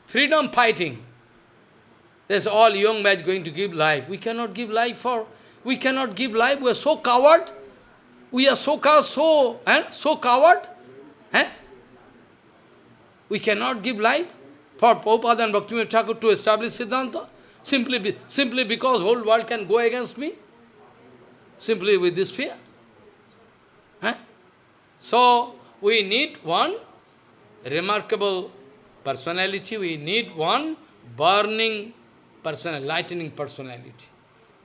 freedom fighting, there's all young men going to give life. We cannot give life for, we cannot give life. We are so coward. We are so coward, so, eh? so coward. Eh? We cannot give life for Prabhupada and Bhaktivinoda Thakur to establish Siddhanta. Simply, be, simply because whole world can go against me? Simply with this fear? Huh? So, we need one remarkable personality, we need one burning personality, lightning personality.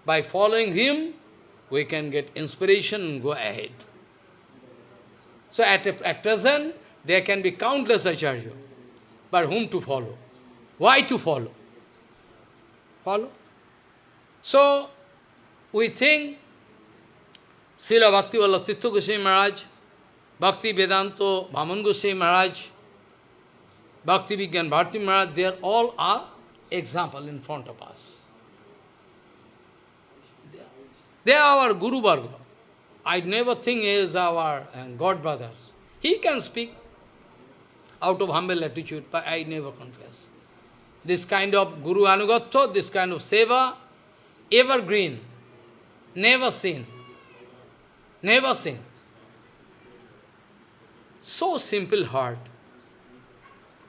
By following him, we can get inspiration and go ahead. So at, at present, there can be countless acharya, but whom to follow? Why to follow? Follow? So, we think Srila Bhakti Vallabh Tirtha Goswami Maharaj, Bhakti Vedanta Vaman Goswami Maharaj, Bhakti Vigyan Bharti Maharaj, they are all are example in front of us. They are our Guru Varga. I never think is our uh, God brothers. He can speak, out of humble attitude, but I never confess. This kind of Guru Anugatto, this kind of seva, evergreen, never seen, never seen. So simple heart.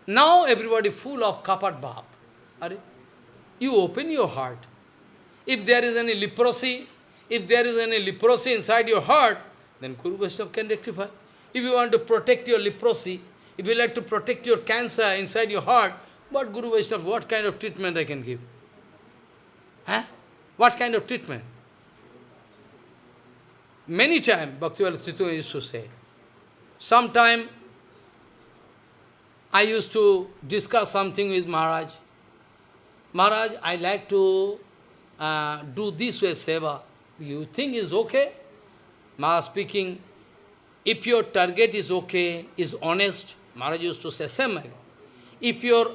Now everybody full of kapat bhav. Are you open your heart. If there is any leprosy, if there is any leprosy inside your heart, then Guru Vaishnava can rectify. If you want to protect your leprosy, if you like to protect your cancer inside your heart, what Guru Vaishnava, what kind of treatment I can give? Huh? What kind of treatment? Many times, Bhaktivedanta Tirtha used to say, sometime I used to discuss something with Maharaj. Maharaj, I like to uh, do this way seva. You think is okay? Maharaj speaking, if your target is okay, is honest, Maharaj used to say, same If your,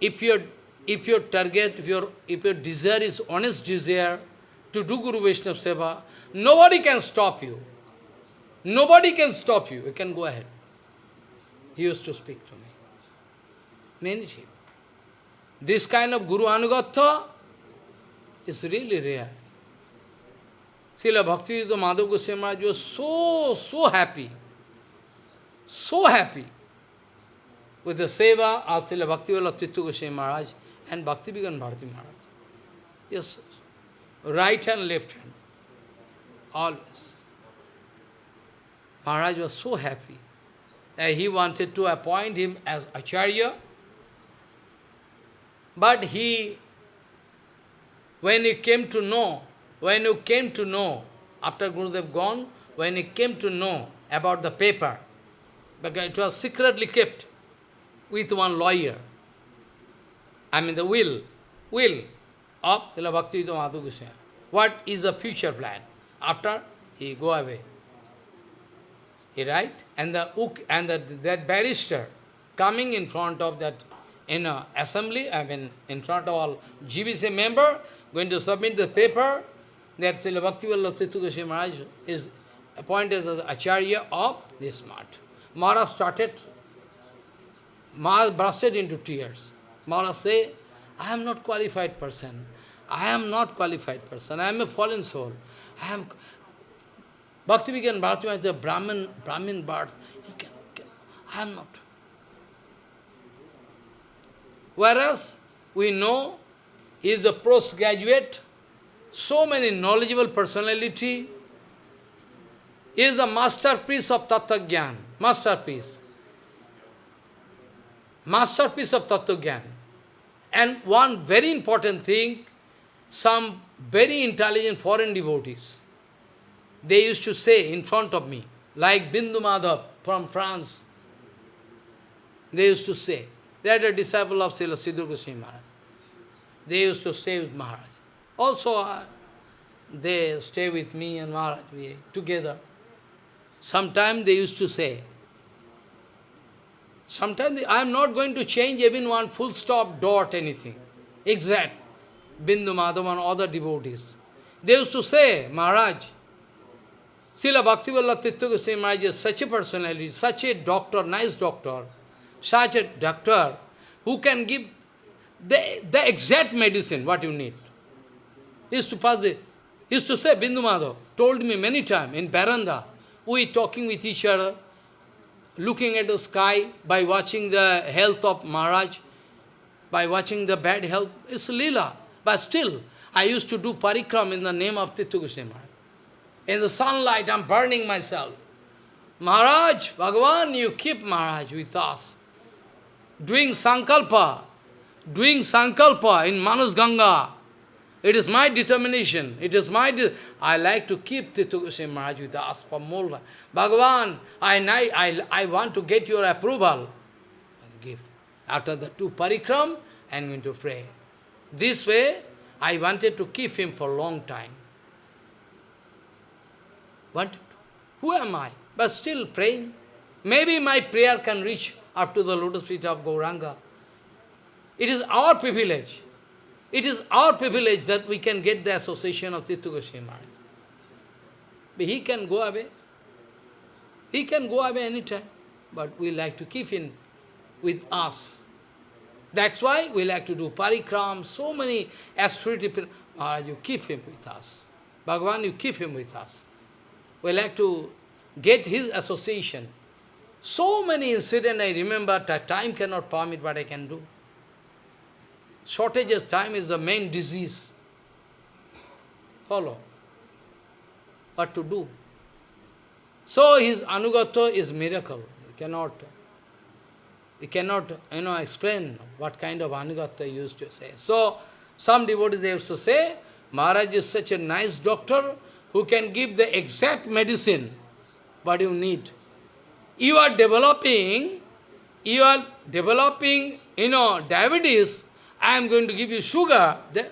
if your, if your target, if your, if your desire is honest desire to do Guru Vaishnava Seva, nobody can stop you. Nobody can stop you. You can go ahead. He used to speak to me. Many times. This kind of Guru Anugatha is really rare. Srila Bhaktivedanta Madhav Goswami Maharaj was so, so happy, so happy with the seva of Srila Bhaktivedanta Tirtha Goswami Maharaj and Bhakti Vigyan Bharati Maharaj. Yes, right hand, left hand, always. Maharaj was so happy that he wanted to appoint him as Acharya, but he, when he came to know when you came to know, after Gurudev gone, when he came to know about the paper, because it was secretly kept with one lawyer, I mean the will, will of Srila Bhaktivedanta Madhav Goswami. What is the future plan? After he go away. He write, and the and the, that barrister coming in front of that in a assembly, I mean in front of all GBC member, going to submit the paper, that Srila Bhaktivedanta Goswami Maharaj is appointed as the Acharya of this Math. Maharaj started, Maharaj bursted into tears. Maharaj say, I am not qualified person. I am not qualified person. I am a fallen soul. I am Bhakti Bharati is a Brahmin, Brahmin birth. He can, can, I am not. Whereas we know he is a postgraduate so many knowledgeable personality, is a masterpiece of Tattva. Masterpiece. Masterpiece of Tattva. And one very important thing, some very intelligent foreign devotees, they used to say in front of me, like Bindu Madhav from France, they used to say, they are a disciple of Srila Sridhar Goswami Maharaj. They used to stay with Maharaj. Also, uh, they stay with me and Maharaj, we together. Sometimes they used to say, sometimes I am not going to change even one full stop, dot, anything. Exact. Bindu Madhav and other devotees. They used to say, Maharaj, Srila Bhaktivedanta Tirtha Goswami Maharaj is such a personality, such a doctor, nice doctor, such a doctor who can give the, the exact medicine, what you need. He used to pass the, he used to say, Bindu Madhav told me many times in Baranda, we talking with each other, looking at the sky by watching the health of Maharaj, by watching the bad health, it's lila. But still, I used to do parikram in the name of Tirtha Goswami. In the sunlight, I'm burning myself. Maharaj, Bhagavan, you keep Maharaj with us. Doing sankalpa, doing sankalpa in Manas Ganga, it is my determination. It is my... I like to keep Tirtha Goswami Maharaj with us for more. Bhagavan, I, I, I want to get your approval. Give. After the two parikram, I am going to pray. This way, I wanted to keep him for a long time. Wanted to. Who am I? But still praying. Maybe my prayer can reach up to the lotus feet of Gauranga. It is our privilege. It is our privilege that we can get the association of Tirtha Goswami. But he can go away. He can go away anytime. But we like to keep him with us. That's why we like to do parikram, so many people. Maharaj, you keep him with us. Bhagavan, you keep him with us. We like to get his association. So many incidents I remember, time cannot permit what I can do. Shortage of time is the main disease. Follow. What to do? So his anugato is miracle. You cannot, you cannot, you know, explain what kind of anugata used to say. So, some devotees they to say, Maharaj is such a nice doctor who can give the exact medicine what you need. You are developing, you are developing, you know, diabetes, I am going to give you sugar, the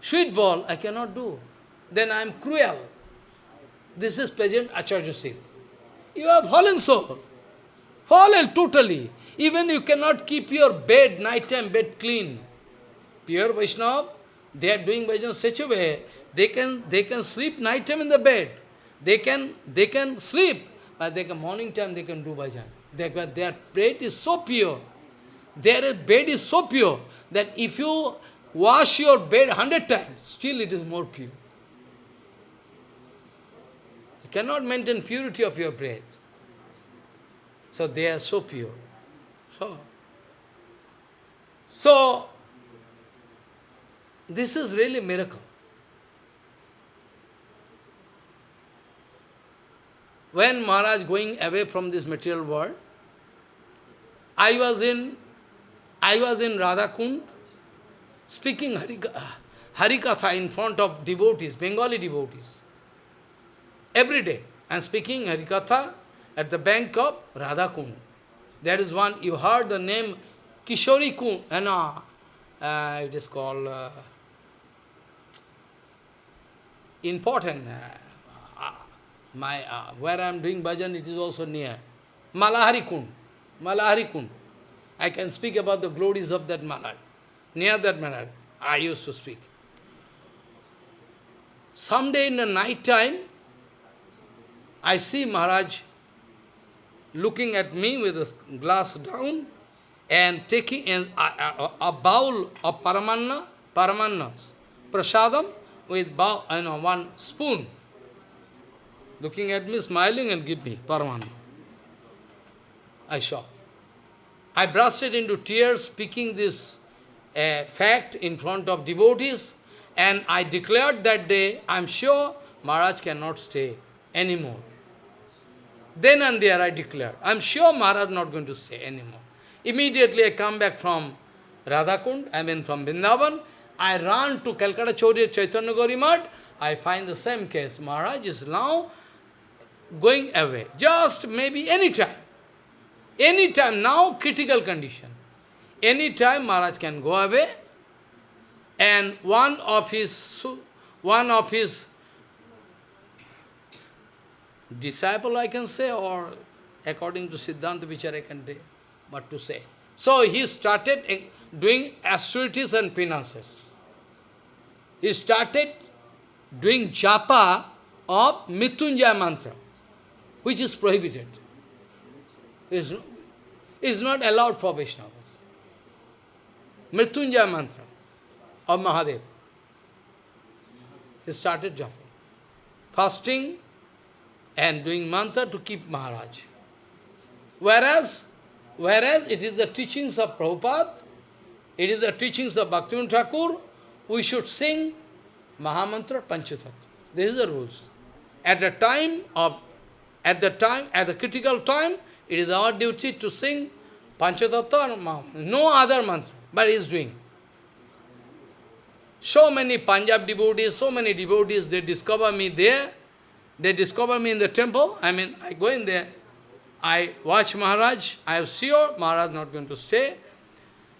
sweet ball, I cannot do. Then I am cruel. This is pleasant Acharya You are fallen soul. Fallen totally. Even you cannot keep your bed, nighttime bed clean. Pure Vaishnava, they are doing bhajan such a way, they can, they can sleep nighttime in the bed. They can, they can sleep, but they can, morning time they can do bhajan. They, their bed is so pure. Their bed is so pure that if you wash your bed hundred times, still it is more pure You cannot maintain purity of your bread. So they are so pure. So, so this is really miracle. When Maharaj going away from this material world, I was in I was in Radhakund speaking Harikatha in front of devotees, Bengali devotees. Every day, am speaking Harikatha at the bank of Radhakund. There is one, you heard the name Kishori Kund, and uh, uh, it is called uh, important. Uh my uh, Where I am doing bhajan, it is also near. Malahari Kund. Malahari Kund. I can speak about the glories of that Malahari. Near that Malahari, I used to speak. Someday in the night time, I see Maharaj looking at me with a glass down and taking a, a, a bowl of paramanna, paramanna, prasadam with bowl, you know, one spoon. Looking at me, smiling and give me paramanna. I saw. I bursted into tears, speaking this uh, fact in front of devotees, and I declared that day, I am sure Maharaj cannot stay anymore. Then and there I declared, I am sure Maharaj not going to stay anymore. Immediately I come back from Radhakund, I mean from Vrindavan, I run to Calcutta Chaudhry Chaitanya Gauri I find the same case. Maharaj is now going away, just maybe any time. Any time, now critical condition. Any time Maharaj can go away, and one of his, one of his disciple I can say, or according to Siddhanta Vichar I can say, what to say. So he started doing austerities and penances. He started doing japa of Mrityunjaya mantra, which is prohibited. Is is not allowed for Vaishnavas. Mrityunjaya mantra of Mahadev. He started japa. Fasting and doing mantra to keep Maharaj. Whereas, whereas it is the teachings of Prabhupada, it is the teachings of Bhaktivinoda Thakur, we should sing Mahamantra Panchatattva. This is the rules. At the time of, at the time, at the critical time, it is our duty to sing Panchatattva No other mantra, but he is doing. So many Punjab devotees, so many devotees, they discover me there, they discover me in the temple, I mean, I go in there, I watch Maharaj, I am sure Maharaj not going to stay,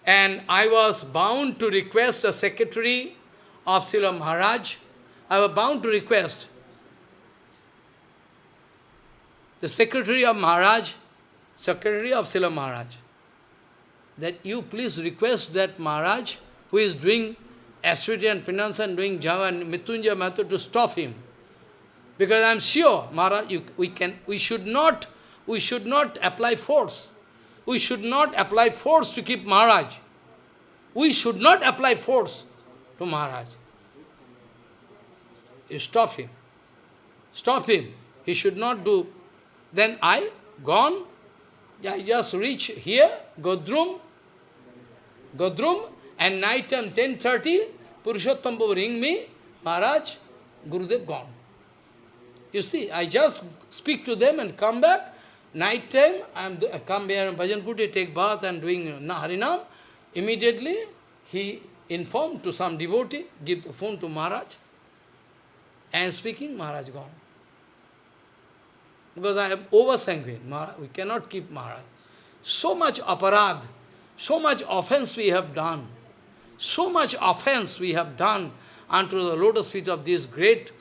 and I was bound to request a secretary of Srila Maharaj, I was bound to request the secretary of Maharaj, secretary of Srila Maharaj, that you please request that Maharaj, who is doing austerity and penance and doing Java and Mrityunjaya method, to stop him. Because I am sure, Maharaj, you, we, can, we, should not, we should not apply force. we should not apply force to keep Maharaj. We should not apply force to Maharaj. You stop him. Stop him. He should not do. Then I, gone, I just reach here, Godrum, Godrum, and night time 10.30, Purushottam Babu ring me, Maharaj, Gurudev gone. You see, I just speak to them and come back. Night time, I am I come here in Bhajan Kuti, take bath and doing Harinam. Immediately, he informed to some devotee, give the phone to Maharaj. And speaking, Maharaj gone. Because I am over sanguine. We cannot keep Maharaj. So much aparad, so much offense we have done. So much offense we have done unto the lotus feet of this great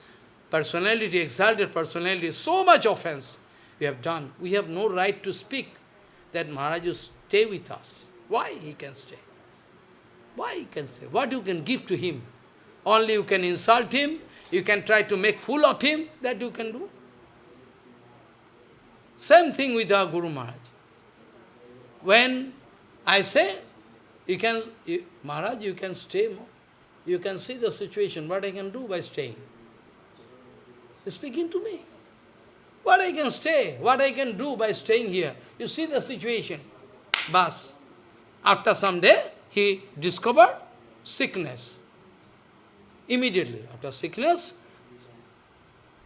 personality, exalted personality. So much offense we have done. We have no right to speak that Maharaj will stay with us. Why he can stay? Why he can stay? What you can give to him? Only you can insult him, you can try to make fool of him, that you can do. Same thing with our Guru Maharaj. When I say, you can, you, Maharaj, you can stay more. You can see the situation, what I can do by staying. Speaking to me. What I can stay, what I can do by staying here. You see the situation. Bas. After some day, he discovered sickness. Immediately, after sickness,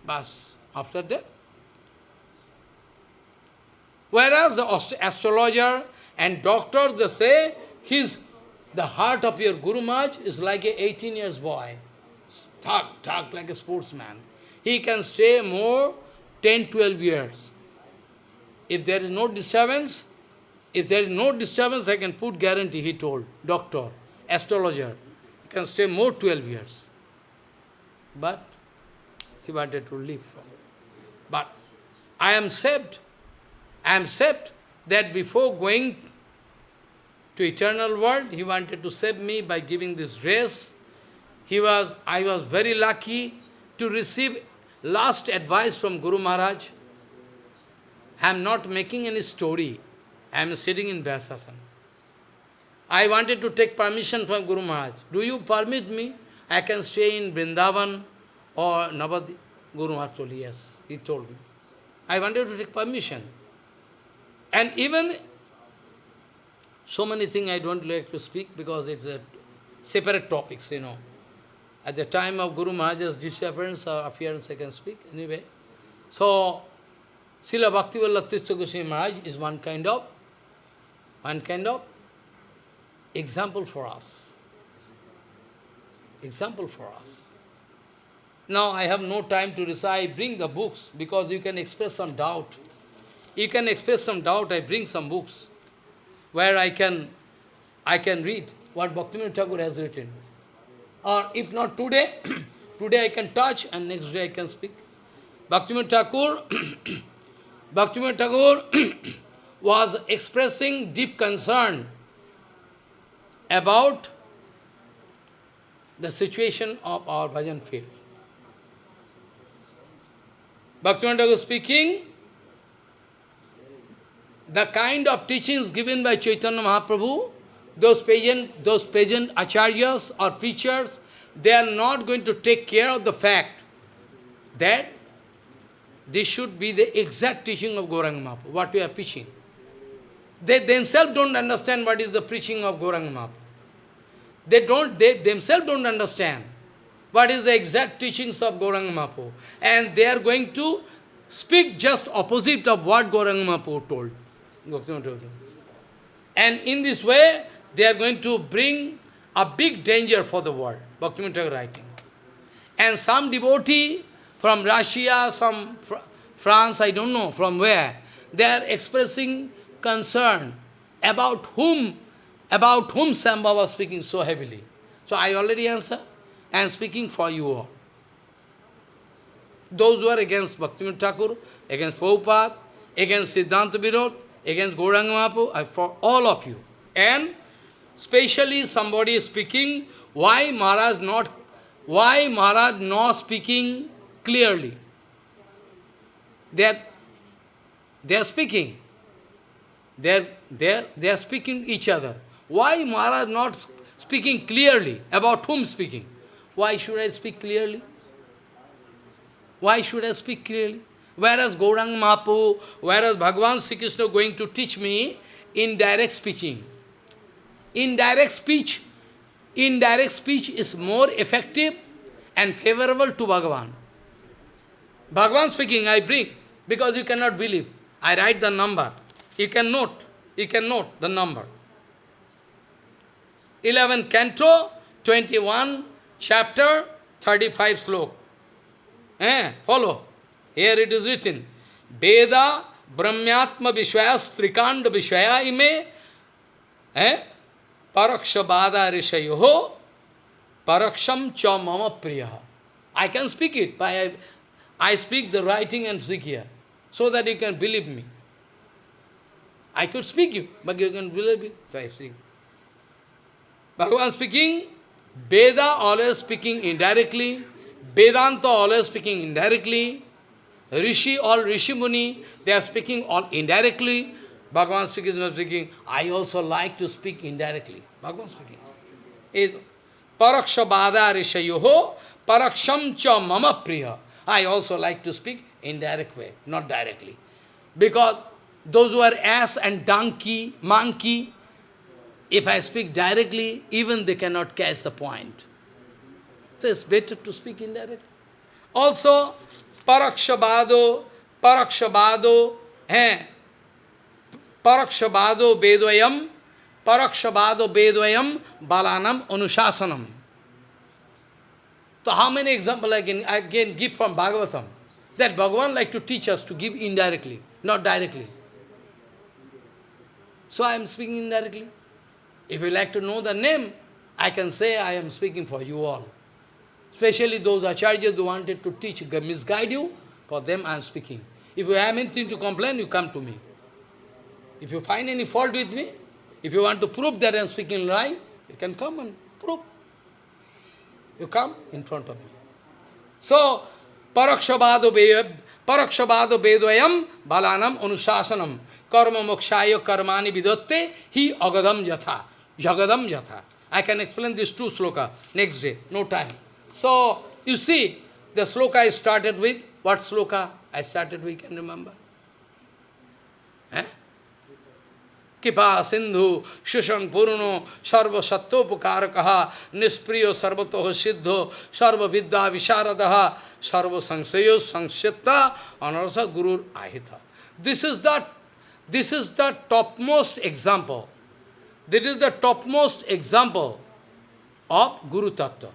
bas. After that, Whereas the astrologer and doctor, they say, his, the heart of your Guru Maharaj is like a 18 years boy. Talk, talk like a sportsman. He can stay more 10, 12 years. If there is no disturbance, if there is no disturbance, I can put guarantee, he told, doctor, astrologer. He can stay more 12 years. But he wanted to live. But I am saved. I am saved that before going to eternal world, he wanted to save me by giving this race. He was, I was very lucky to receive last advice from Guru Maharaj. I am not making any story. I am sitting in Vyasasana. I wanted to take permission from Guru Maharaj. Do you permit me? I can stay in Vrindavan or Navadip. Guru Maharaj told, yes. He told me. I wanted to take permission. And even so many things I don't like to speak because it's a separate topics, you know. At the time of Guru Maharaj's disappearance or appearance, I can speak anyway. So, Srila Bhaktivinoda Goswami Maharaj is one kind of, one kind of example for us. Example for us. Now I have no time to recite, bring the books because you can express some doubt you can express some doubt, I bring some books where I can, I can read what Bhaktivinoda Thakur has written. Or if not today, today I can touch and next day I can speak. Bhaktivinoda Thakur, Bhaktivinoda Thakur was expressing deep concern about the situation of our bhajan field. Bhaktivinoda Thakur speaking, the kind of teachings given by Chaitanya Mahaprabhu, those present, those present acharyas or preachers, they are not going to take care of the fact that this should be the exact teaching of Gauranga Mahaprabhu, what we are preaching. They themselves don't understand what is the preaching of Gauranga Mahaprabhu. They don't, they themselves don't understand what is the exact teachings of Gauranga Mahaprabhu. And they are going to speak just opposite of what Gauranga Mahaprabhu told. And in this way, they are going to bring a big danger for the world. Bhaktivinoda writing. And some devotee from Russia, some fr France, I don't know from where, they are expressing concern about whom, about whom Samba was speaking so heavily. So I already answer, and speaking for you all. Those who are against Bhaktivinoda Thakur, against Prabhupada, against Siddhanta Virod, against Gauranga Mahaprabhu, for all of you. And especially somebody is speaking, why Maharaj not, why Maharaj not speaking clearly? They are, they are speaking. They're, they're, they're speaking each other. Why Maharaj not speaking clearly? About whom speaking? Why should I speak clearly? Why should I speak clearly? Whereas Gaurang Mahaprabhu, whereas Bhagavan Sri Krishna going to teach me indirect speaking. Indirect speech, indirect speech is more effective and favorable to Bhagavan. Bhagavan speaking, I bring, because you cannot believe. I write the number. You can note. You can note the number. 11 canto, 21 chapter, 35 slok. Eh, follow. Here it is written. Veda Brahmyatma Vishwayas Trikanda Vishwaya ime eh, Parakshabada Rishayoho Paraksham cha mama. I can speak it, I, I speak the writing and speak here, so that you can believe me. I could speak you, but you can believe me. So I speak. Bhagavan speaking, Veda always speaking indirectly, Vedanta always speaking indirectly, Rishi, all Rishi Muni, they are speaking all indirectly. Bhagavan speaking, not speaking. I also like to speak indirectly. Bhagavan speaking. Paraksha Parakshabada rishayoho paraksham cha mama priya. I also like to speak indirect way, not directly. Because those who are ass and donkey, monkey, if I speak directly, even they cannot catch the point. So it's better to speak indirectly. Also, parakshabado, parakshabado, eh, parakshabado bedvayam, parakshabado bedvayam balanam anusasanam. So how many examples I can, can give from Bhagavatam? That Bhagavan like to teach us to give indirectly, not directly. So I am speaking indirectly. If you like to know the name, I can say I am speaking for you all. Especially those acharyas who wanted to teach, misguide you, for them I am speaking. If you have anything to complain, you come to me. If you find any fault with me, if you want to prove that I am speaking lie, you can come and prove. You come in front of me. So, parakshabado parakshabado bedvayam balanam anusasanam karma mokshaya karmani vidatte hi agadam yatha. Jagadam yatha. I can explain this two sloka next day, no time. So, you see, the sloka I started with, what sloka I started with, can remember? Eh? Kripa Sindhu, Shushang Puruno, Sarva Sattopukharakaha, Nispriyo Sarvatoha Siddho, Sarva Vidya Visharadaha, Sarva Sangsayo Sangsyatta, Anarasa Guru Ahita. This is the this is the topmost example. This is the topmost example of Guru Tattva.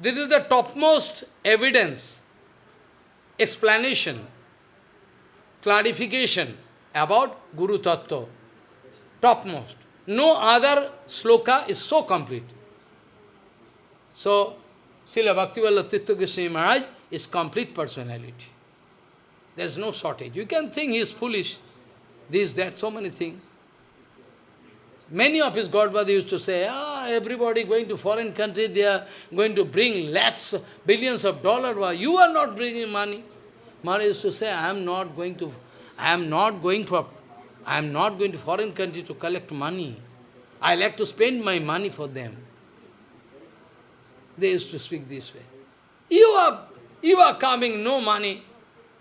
This is the topmost evidence, explanation, clarification about Guru Tattva. Topmost. No other sloka is so complete. So, Srila Bhaktivala Tirtha Goswami Maharaj is complete personality. There is no shortage. You can think he is foolish, this, that, so many things. Many of his Godfather used to say, ah, everybody going to foreign country, they are going to bring lakhs, billions of dollars. You are not bringing money. Maharaj used to say, I am not going to, I am not going for, I am not going to foreign country to collect money. I like to spend my money for them. They used to speak this way. You are, you are coming, no money.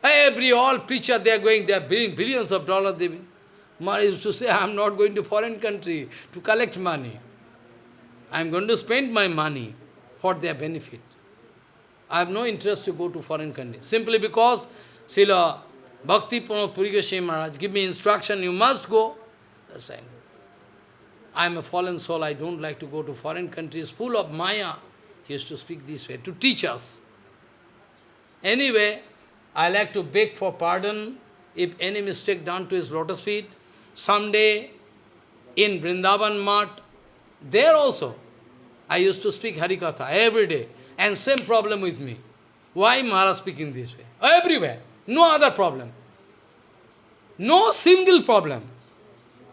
Every, all preacher, they are going, they are bringing billions of dollars. They Maharaj used to say, I am not going to foreign country to collect money. I am going to spend my money for their benefit. I have no interest to go to foreign country. Simply because Srila Bhakti Pramod Puri Goswami Maharaj give me instruction, you must go. That's why I am a fallen soul, I don't like to go to foreign countries full of Maya. He used to speak this way, to teach us. Anyway, I like to beg for pardon if any mistake done to his lotus feet. Someday, in Vrindavan Mat, there also, I used to speak Harikatha every day, and same problem with me. Why Maharaj speaking this way? Everywhere, no other problem. No single problem.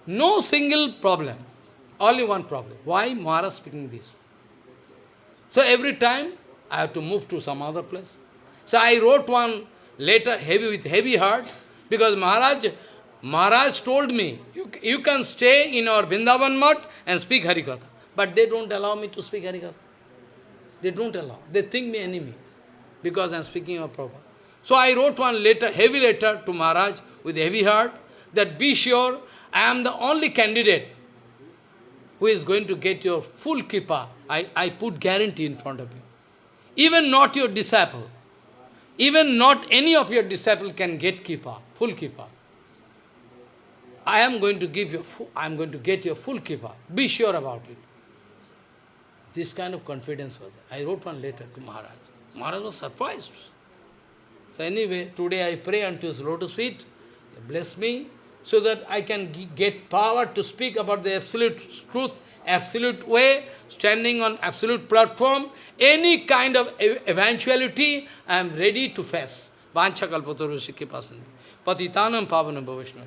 No single problem. Only one problem. Why Maharaj speaking this? So every time, I have to move to some other place. So I wrote one letter heavy with heavy heart, because Maharaj Maharaj told me, you, you can stay in our Vrindavan Mat and speak Harikatha. But they don't allow me to speak Harikatha. They don't allow. They think me enemy because I am speaking of Prabhupada. So I wrote one letter, heavy letter to Maharaj with heavy heart that be sure I am the only candidate who is going to get your full kripa. I, I put guarantee in front of you. Even not your disciple, even not any of your disciple can get kripa, full kripa. I am going to give you, I am going to get your full kripa. Be sure about it. This kind of confidence was there. I wrote one letter to Maharaj. Maharaj was surprised. So anyway, today I pray unto his lotus feet. Bless me so that I can get power to speak about the absolute truth, absolute way, standing on absolute platform, any kind of eventuality, I am ready to face. Vancha kalpataru sikhi pasanti. Patitanam pavanam bhavishna.